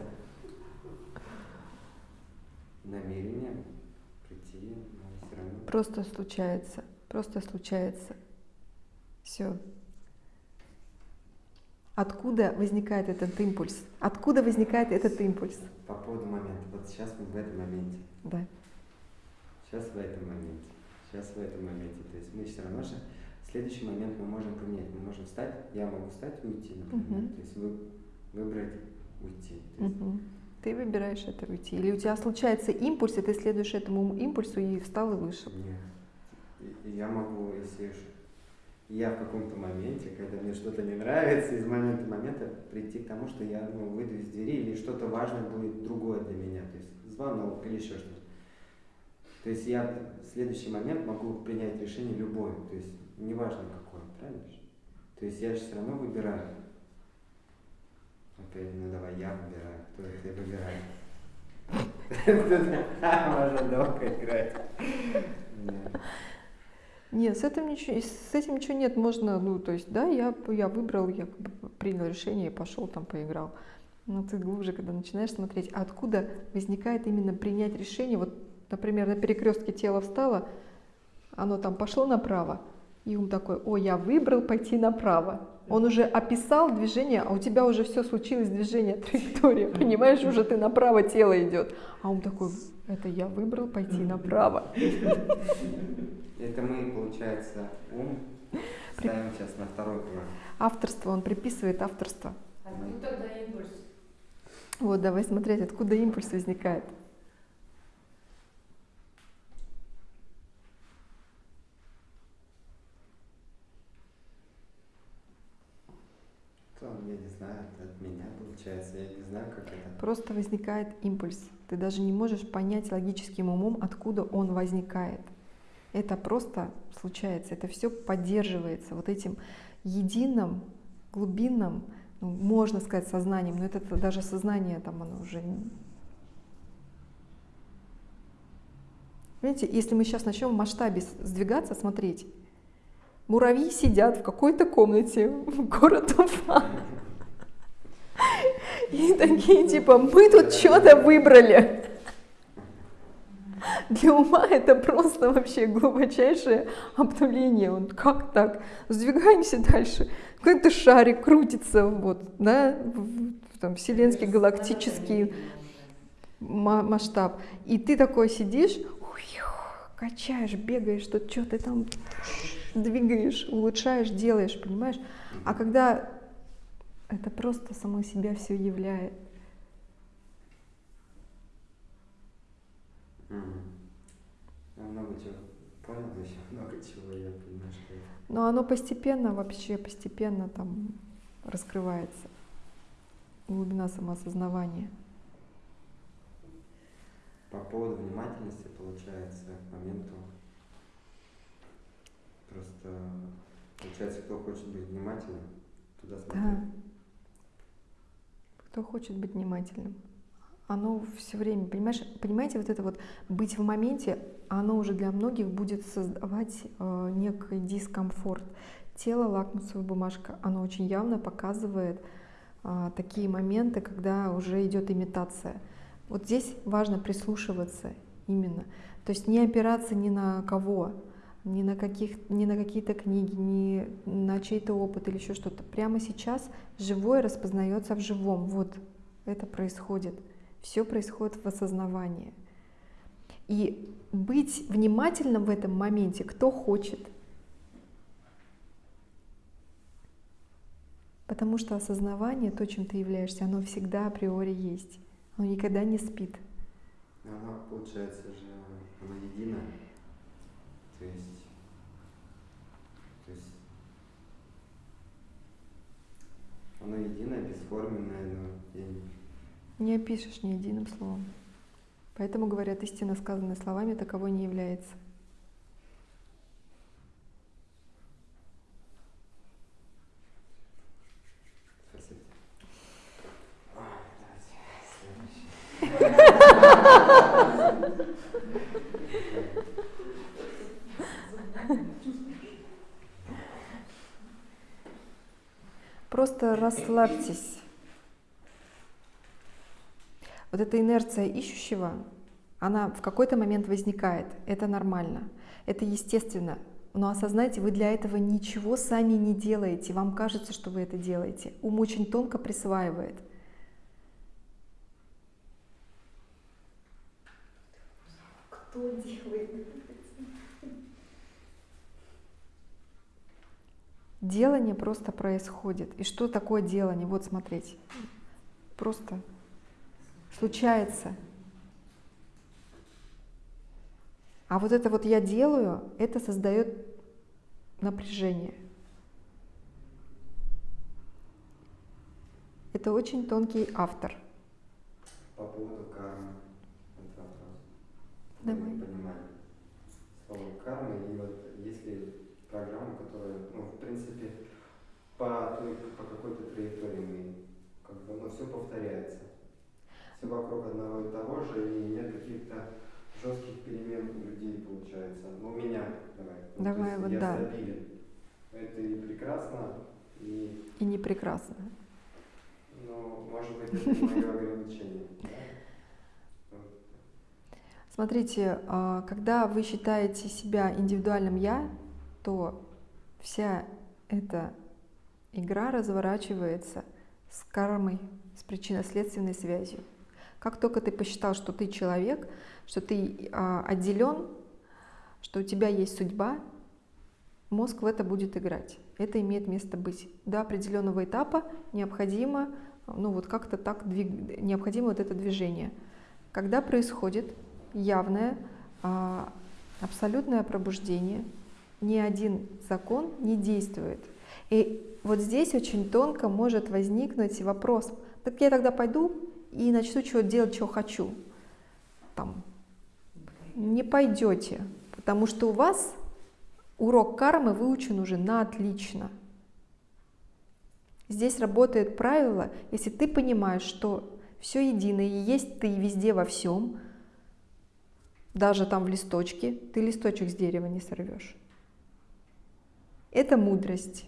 намерение прийти, но все равно Просто случается, просто случается. Все. Откуда возникает этот импульс? Откуда возникает этот импульс? по поводу момента. Вот сейчас мы в этом моменте. Да. Сейчас в этом моменте. Сейчас в этом моменте. То есть мы все равно же в следующий момент мы можем поменять. Мы можем встать, я могу встать и уйти, например. Мгм. То есть вы, выбрать уйти. То есть Мгм. Ты выбираешь это уйти. Или у тебя случается импульс, и ты следуешь этому импульсу и встал и вышел. Нет. Я могу, если уж я в каком-то моменте, когда мне что-то не нравится, из момента в момента прийти к тому, что я ну, выйду из двери или что-то важное будет другое для меня, то есть звонок или еще что-то. То есть я в следующий момент могу принять решение любое, то есть неважно какое, правильно? То есть я же все равно выбираю. Опять, ну давай я выбираю, кто это выбирает. Можно долго играть. Нет, с этим ничего, с этим ничего нет. Можно, ну, то есть, да, я, я выбрал, я принял решение пошел там поиграл. Но ты глубже, когда начинаешь смотреть, а откуда возникает именно принять решение. Вот, например, на перекрестке тело встало, оно там пошло направо, и ум такой, о, я выбрал пойти направо. Он уже описал движение, а у тебя уже все случилось, движение, траектория, понимаешь, уже ты направо тело идет. А ум такой, это я выбрал пойти направо. *laughs* Это мы, получается, ум ставим сейчас на второй план. Авторство, он приписывает авторство. А ну тогда импульс. Вот, давай смотреть, откуда импульс возникает. То, я не знаю, это от меня получается, я не знаю, как это. Просто возникает импульс. Ты даже не можешь понять логическим умом, откуда он возникает. Это просто случается, это все поддерживается вот этим единым, глубинным, ну, можно сказать, сознанием, но это даже сознание там оно уже... Видите, если мы сейчас начнем в масштабе сдвигаться, смотреть, муравьи сидят в какой-то комнате, *laughs* город Уфа, И такие типа, мы тут что-то выбрали. Для ума это просто вообще глубочайшее обнуление. Он как так? Сдвигаемся дальше. Какой-то шарик крутится, вот, да, там, вселенский, галактический масштаб. И ты такой сидишь, качаешь, бегаешь, что что ты там двигаешь, улучшаешь, делаешь, понимаешь? А когда это просто само себя все являет. Я много чего понял, еще *laughs* много чего я понимаю, что Но оно постепенно, вообще постепенно там раскрывается. Глубина самоосознавания. По поводу внимательности, получается, к моменту просто, получается, кто хочет быть внимательным, туда смотреть. Да. Кто хочет быть внимательным. Оно все время, понимаешь, понимаете, вот это вот быть в моменте, оно уже для многих будет создавать э, некий дискомфорт. Тело, лакмусовая бумажка, оно очень явно показывает э, такие моменты, когда уже идет имитация. Вот здесь важно прислушиваться именно. То есть не опираться ни на кого, ни на, каких, ни на какие-то книги, ни на чей-то опыт или еще что-то. Прямо сейчас живое распознается в живом. Вот это происходит. Все происходит в осознавании. И быть внимательным в этом моменте, кто хочет. Потому что осознавание, то, чем ты являешься, оно всегда априори есть. Оно никогда не спит. Оно, получается же, оно едино. То есть, то есть оно единое, бесформенное, но я не... Не опишешь ни единым словом. Поэтому говорят, истина, сказанная словами, таковой не является. Спасибо. *laughs* Ой, давайте следующий. Просто расслабьтесь. Вот эта инерция ищущего, она в какой-то момент возникает. Это нормально, это естественно. Но осознайте, вы для этого ничего сами не делаете. Вам кажется, что вы это делаете. Ум очень тонко присваивает. Кто делает? Делание просто происходит. И что такое делание? Вот смотрите. Просто случается. А вот это вот я делаю, это создает напряжение. Это очень тонкий автор. По поводу кармы. Это вопрос. Давай. Я понимаю. Слово карма и вот если программа, которая, ну, в принципе, по, по какой-то траектории мы, как бы, ну, все повторяется. Все вокруг одного и того же, и нет каких-то жестких перемен у людей, получается. Ну, у меня, давай. Ну, Давай, вот я да. стабилен. Это и прекрасно, и, И не прекрасно. ну, может быть, это мое ограничение. Смотрите, а, когда вы считаете себя индивидуальным я, то вся эта игра разворачивается с кармой, с причинно-следственной связью. Как только ты посчитал, что ты человек, что ты а, отделен, что у тебя есть судьба, мозг в это будет играть. Это имеет место быть. До определенного этапа необходимо, ну вот как-то так, двиг... необходимо вот это движение. Когда происходит явное, а, абсолютное пробуждение, ни один закон не действует. И вот здесь очень тонко может возникнуть вопрос, так я тогда пойду и начну чего делать, что хочу. Там. Не пойдете, потому что у вас урок кармы выучен уже на отлично. Здесь работает правило, если ты понимаешь, что все едино, и есть ты везде во всем, даже там в листочке, ты листочек с дерева не сорвешь. Это мудрость.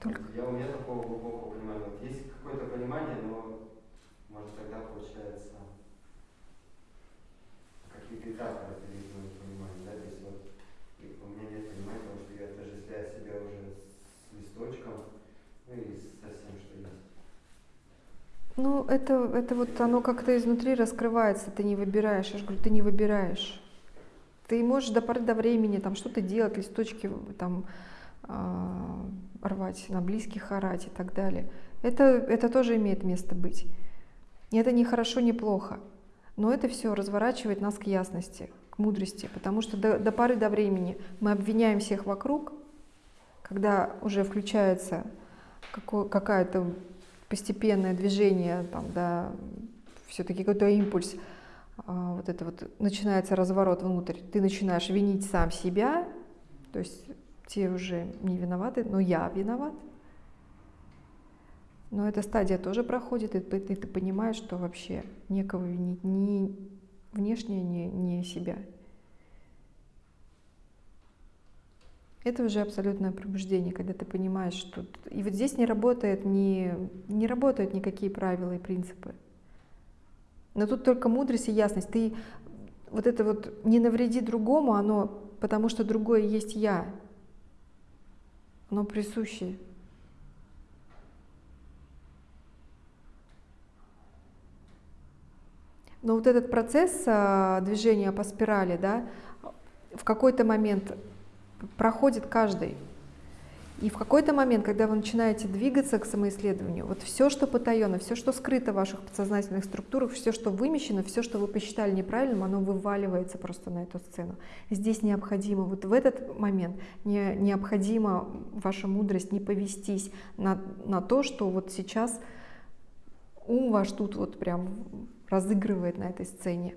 Только... Я у меня такого глубокого понимания. Вот есть какое-то понимание, но может тогда получается какие-то этапы разделить моего понимания, да, то есть вот и у меня нет понимания того, что я отождествляю себя уже с листочком, ну и со всем, что есть. Ну, это, это вот оно как-то изнутри раскрывается, ты не выбираешь. Я же говорю, ты не выбираешь. Ты можешь до поры до времени там что-то делать, листочки там а, рвать, на близких орать и так далее. Это, это тоже имеет место быть. И это не хорошо, не плохо. Но это все разворачивает нас к ясности, к мудрости, потому что до, до поры до времени мы обвиняем всех вокруг, когда уже включается какое-то постепенное движение, там, да, все-таки какой-то импульс, а, вот это вот начинается разворот внутрь, ты начинаешь винить сам себя, то есть те уже не виноваты, но я виноват. Но эта стадия тоже проходит, и ты, и ты понимаешь, что вообще некого винить, ни внешне, ни, ни себя. Это уже абсолютное пробуждение, когда ты понимаешь, что... И вот здесь не работает ни, не работают никакие правила и принципы. Но тут только мудрость и ясность. Ты вот это вот не навреди другому, оно потому что другое есть я. Оно присуще. Но вот этот процесс а, движения по спирали, да, в какой-то момент проходит каждый. И в какой-то момент, когда вы начинаете двигаться к самоисследованию, вот все, что потаено, все, что скрыто в ваших подсознательных структурах, все, что вымещено, все, что вы посчитали неправильным, оно вываливается просто на эту сцену. Здесь необходимо, вот в этот момент не, необходимо ваша мудрость не повестись на, на то, что вот сейчас ум ваш тут вот прям разыгрывает на этой сцене.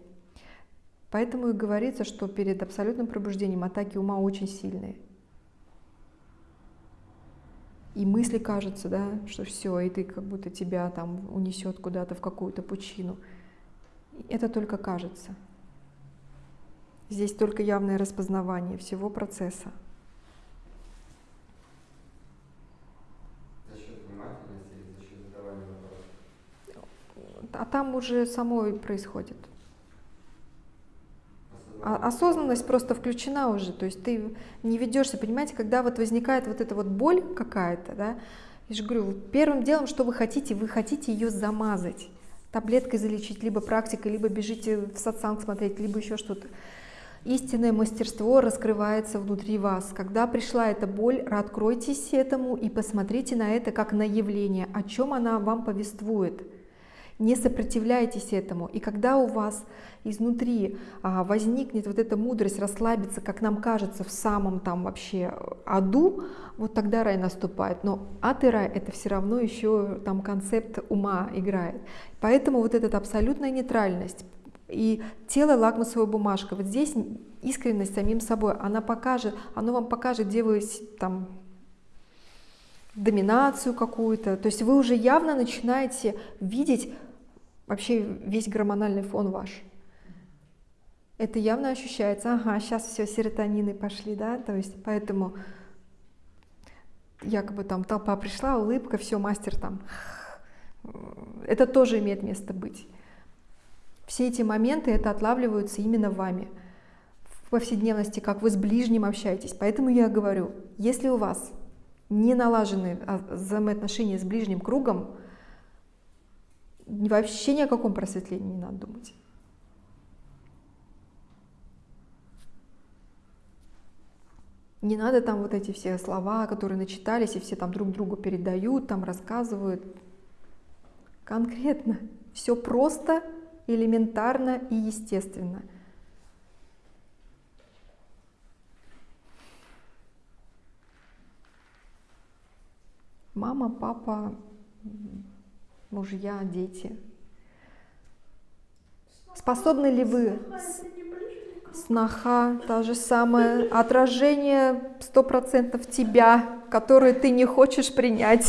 Поэтому и говорится, что перед абсолютным пробуждением атаки ума очень сильные. И мысли кажется, да, что все, и ты как будто тебя там унесет куда-то в какую-то пучину. Это только кажется. Здесь только явное распознавание всего процесса. А там уже само происходит. А осознанность просто включена уже, то есть ты не ведешься, понимаете, когда вот возникает вот эта вот боль какая-то, да, я же говорю, первым делом, что вы хотите, вы хотите ее замазать, таблеткой залечить, либо практикой, либо бежите в сатсанг смотреть, либо еще что-то. Истинное мастерство раскрывается внутри вас. Когда пришла эта боль, откройтесь этому и посмотрите на это как на явление, о чем она вам повествует. Не сопротивляйтесь этому. И когда у вас изнутри а, возникнет вот эта мудрость расслабиться, как нам кажется, в самом там вообще аду, вот тогда рай наступает. Но ад и рай это все равно еще там концепт ума играет. Поэтому вот эта абсолютная нейтральность и тело лакмусовая бумажка. Вот здесь искренность самим собой, она покажет, оно вам покажет, где вы там доминацию какую-то. То есть вы уже явно начинаете видеть вообще весь гормональный фон ваш. Это явно ощущается, ага, сейчас все, серотонины пошли, да, то есть поэтому якобы там толпа пришла, улыбка, все, мастер там. Это тоже имеет место быть. Все эти моменты, это отлавливаются именно вами в повседневности, как вы с ближним общаетесь. Поэтому я говорю, если у вас не налажены а, взаимоотношения с ближним кругом, вообще ни о каком просветлении не надо думать. Не надо там вот эти все слова, которые начитались, и все там друг другу передают, там рассказывают. Конкретно. Все просто, элементарно и естественно. Мама, папа, мужья, дети. Способны ли вы, сноха, та же самая, отражение сто процентов тебя, которое ты не хочешь принять?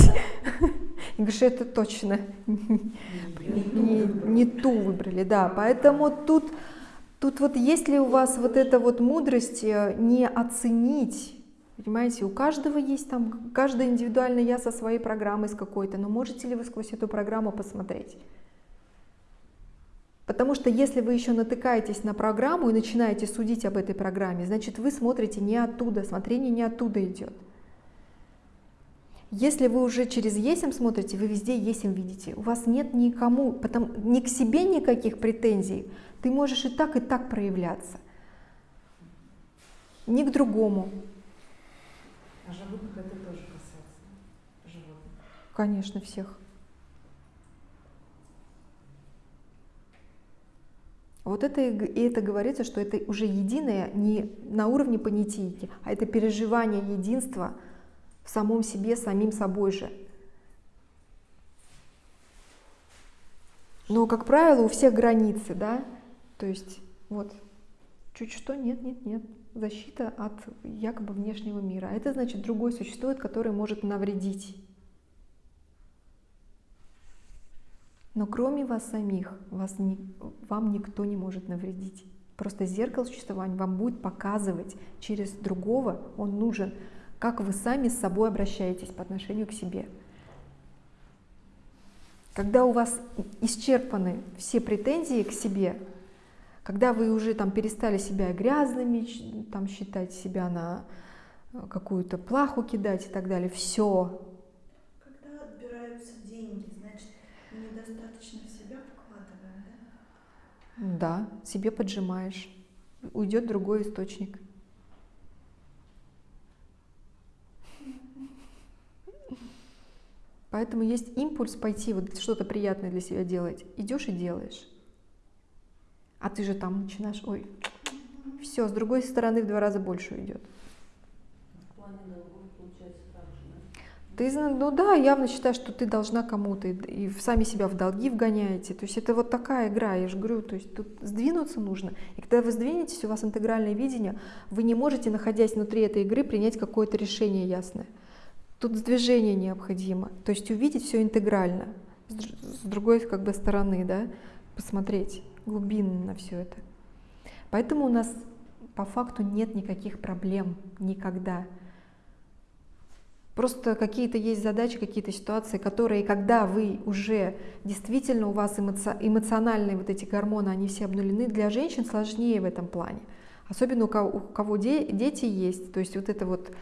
*laughs* Говоришь, это точно *laughs* не, ту выбрали, да. Поэтому тут, тут вот ли у вас вот эта вот мудрость э, не оценить Понимаете, у каждого есть там, каждый индивидуально я со своей программой с какой-то, но можете ли вы сквозь эту программу посмотреть? Потому что если вы еще натыкаетесь на программу и начинаете судить об этой программе, значит вы смотрите не оттуда, смотрение не оттуда идет. Если вы уже через есим смотрите, вы везде есим видите. У вас нет никому, потом, ни к себе никаких претензий. Ты можешь и так, и так проявляться. Ни к другому. Животных это тоже касается. Животных. Конечно, всех. Вот это и это говорится, что это уже единое не на уровне понятийки, а это переживание единства в самом себе, самим собой же. Но, как правило, у всех границы, да, то есть вот чуть что, нет, нет, нет, защита от якобы внешнего мира. А это значит, другой существует, который может навредить. Но кроме вас самих, вас не, вам никто не может навредить. Просто зеркало существования вам будет показывать через другого, он нужен, как вы сами с собой обращаетесь по отношению к себе. Когда у вас исчерпаны все претензии к себе, когда вы уже там перестали себя грязными, там считать себя на э, какую-то плаху кидать и так далее, все, Когда отбираются деньги, значит, недостаточно в себя вкладываем, да? Да, себе поджимаешь. Уйдет другой источник. Поэтому есть импульс пойти вот что-то приятное для себя делать. Идешь и делаешь. А ты же там начинаешь, ой, все, с другой стороны в два раза больше да? Ты, ну да, явно считаешь, что ты должна кому-то, и, сами себя в долги вгоняете. То есть это вот такая игра, я же говорю, то есть тут сдвинуться нужно. И когда вы сдвинетесь, у вас интегральное видение, вы не можете, находясь внутри этой игры, принять какое-то решение ясное. Тут движение необходимо, то есть увидеть все интегрально, с другой как бы стороны, да, посмотреть глубинно на все это. Поэтому у нас по факту нет никаких проблем никогда. Просто какие-то есть задачи, какие-то ситуации, которые, когда вы уже действительно у вас эмоци- эмоциональные вот эти гормоны, они все обнулены, для женщин сложнее в этом плане. Особенно у кого, у кого де- дети есть. То есть вот это вот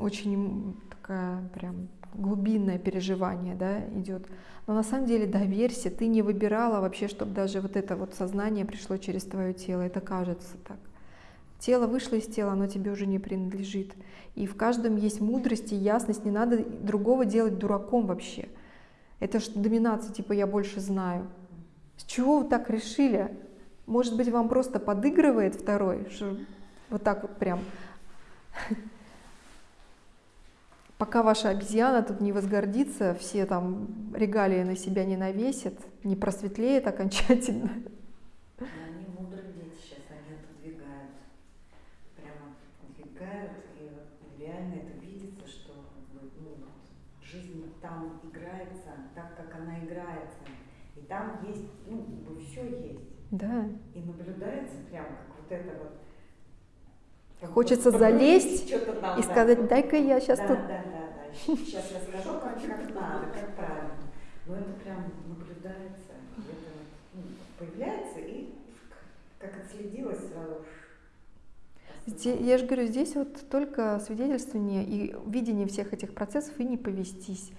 очень такая прям глубинное переживание да, идет. Но на самом деле доверься, ты не выбирала вообще, чтобы даже вот это вот сознание пришло через твое тело. Это кажется так. Тело вышло из тела, оно тебе уже не принадлежит. И в каждом есть мудрость и ясность, не надо другого делать дураком вообще. Это ж доминация, типа я больше знаю. С чего вы так решили? Может быть, вам просто подыгрывает второй, что вот так вот прям. *laughs* Пока ваша обезьяна тут не возгордится, все там регалии на себя не навесит, не просветлеет окончательно. Они мудрые дети сейчас, они отодвигают. Прямо отодвигают, и вот реально это видится, что ну, жизнь там играется так, как она играется. И там есть, ну, все есть. Да. И наблюдается прям как вот это вот. Хочется залезть там, И да. сказать, дай-ка я сейчас да, тут... Да, да, да. Сейчас я скажу, как, как надо, как правильно. Но это прям наблюдается. Это ну, появляется и как отследилось сразу. Зде- Я же говорю, здесь вот только свидетельствование и видение всех этих процессов и не повестись.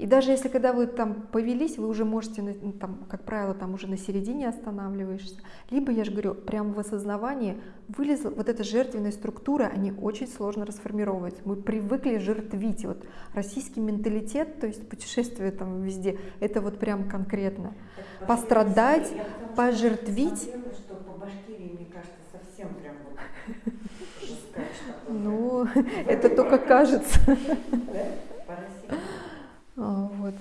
И даже если когда вы там повелись, вы уже можете, ну, там, как правило, там уже на середине останавливаешься. Либо, я же говорю, прямо в осознавании вылезла вот эта жертвенная структура, они очень сложно расформировываются. Мы привыкли жертвить. Вот российский менталитет, то есть путешествие там везде, это вот прям конкретно. Так, Пострадать, я пожертвить. смотрела, что по Башкирии, мне кажется, совсем прям вот *laughs* жесткач такой. Ну, *laughs* это только кажется. Да? По России. А, Вот.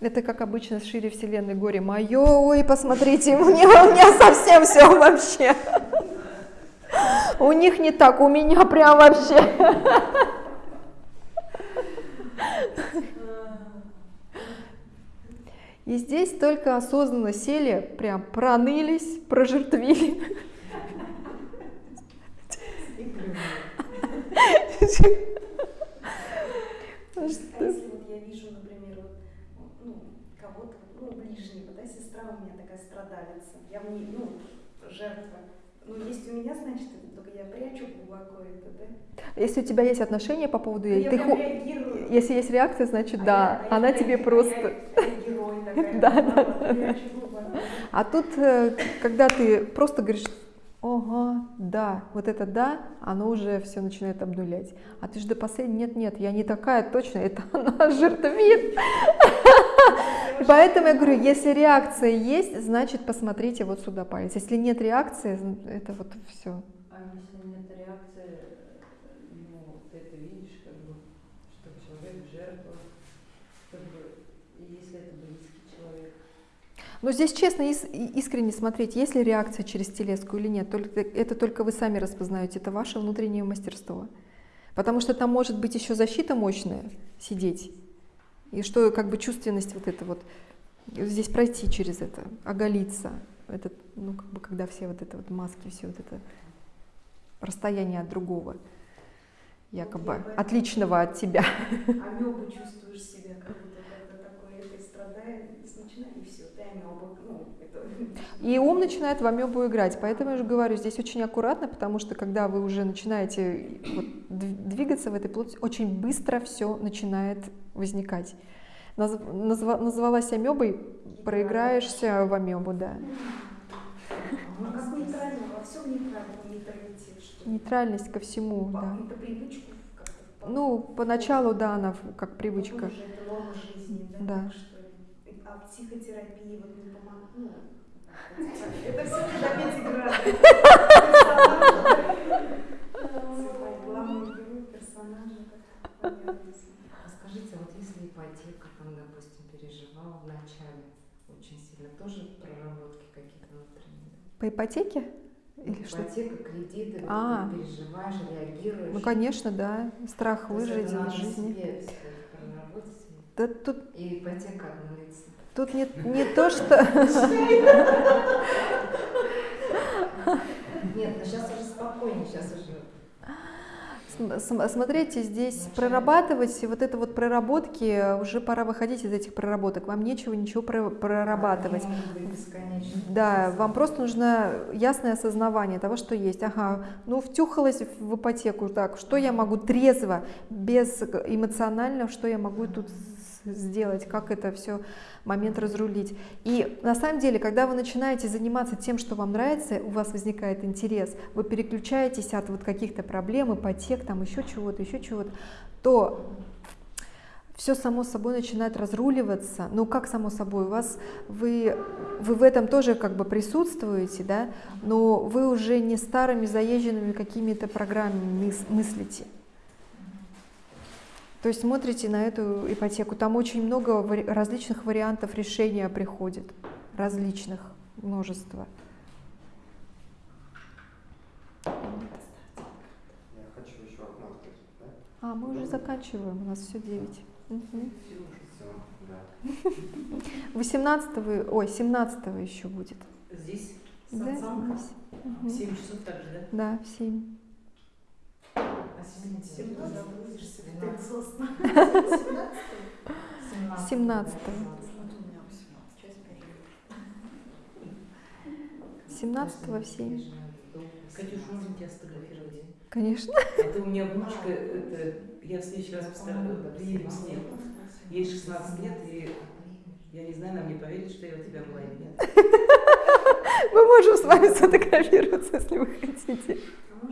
Это как обычно с шире вселенной горе мое, ой, посмотрите, у меня, у меня совсем все вообще. У них не так, у меня прям вообще. И здесь только осознанно сели, прям пронылись, прожертвили. *laughs* А если вот я вижу, например, вот, ну, кого-то, ну, ближнего, да, сестра у меня такая страдалица, я в ней, ну, жертва. Ну, есть у меня, значит, только я прячу глубоко это, да? Если у тебя есть отношения по поводу Ну, я ты ху- реагирую. если есть реакция, значит А да, я- а она я- тебе я- просто. а я герой такая, *laughs* Да, да, да, да. А тут, э, когда ты просто говоришь, ага, да, вот это да, оно уже все начинает обнулять. А ты же до последнего, нет, нет, я не такая точно, это *laughs* она жертвит. *laughs* Поэтому я говорю, если реакция есть, значит посмотрите вот сюда палец. Если нет реакции, это вот все. А если нет реакции, ну, ты это видишь, как бы, что человек жертва, как бы, и если это близкий человек. Но здесь честно, и- искренне смотреть, есть ли реакция через телеску или нет. Только, это только вы сами распознаете, это ваше внутреннее мастерство. Потому что там может быть еще защита мощная сидеть. И что как бы чувственность вот это вот, здесь пройти через это, оголиться. Это, ну, как бы, когда все вот это вот маски, все вот это расстояние от другого, якобы поэтому- отличного от тебя. Амебу чувствуешь себя, как будто когда такой этой страдает, и все, ну, это... И ум начинает в амебу играть. Поэтому я же говорю, здесь очень аккуратно, потому что когда вы уже начинаете вот дв- двигаться в этой плоти, очень быстро все начинает возникать. Наз- назва- назвалась амебой, проиграешься в амебу, да. Ну, как нейтрально, во всем нейтрально, нейтралитет, что ли. Нейтральность ко всему, По- да. Это привычку Ну, поначалу, да, она как привычка. Это жизни? Да. так что ли. А психотерапии вот не помогает, ну, это все не до 5 градусов. Главную герой, персонажа, как понятно. А скажите, вот если ипотека, там, допустим, переживала в начале очень сильно, тоже проработки какие-то внутренние? По ипотеке? Или что? Ипотека, кредиты, А. ты переживаешь, реагируешь. Ну, конечно, да. Страх выжить из жизни. себе Да тут, и ипотека обнулится. Тут не, не то, что... Нет, ну сейчас уже спокойнее, сейчас уже См- см- Смотрите, здесь прорабатывать, вот это вот проработки, уже пора выходить из этих проработок. Вам нечего ничего про- прорабатывать. Да, вам просто нужно ясное осознавание того, что есть. Ага, ну втюхалась в ипотеку, так, что я могу трезво, без эмоционально, что я могу тут сделать, как это все момент разрулить. И на самом деле, когда вы начинаете заниматься тем, что вам нравится, у вас возникает интерес, вы переключаетесь от вот каких-то проблем, ипотек, там еще чего-то, еще чего-то, то все само собой начинает разруливаться. Ну как само собой? У вас вы, вы в этом тоже как бы присутствуете, да, но вы уже не старыми заезженными какими-то программами мыс- мыслите. То есть смотрите на эту ипотеку, там очень много различных вариантов решения приходит, различных, множество. Я хочу еще окно открыть, да? А, мы уже заканчиваем, у нас все 9. Все, да. 18 вы, ой, 17 еще будет. Здесь Да, здесь. в Мгм. 7 часов так же, да? Да, в 7. А сегодня Всем девять, забудешься, ты двенадцать, экзостно. 17. 17. Да, С 17 в 7. Катюш, можно тебя сфотографировать? Конечно. А то у меня внучка, это, я в следующий раз постараюсь, приедем с ней. Ей 16 лет, и я не знаю, она мне поверит, что я у тебя была или нет. *laughs* Мы можем с вами сфотографироваться, если вы хотите. А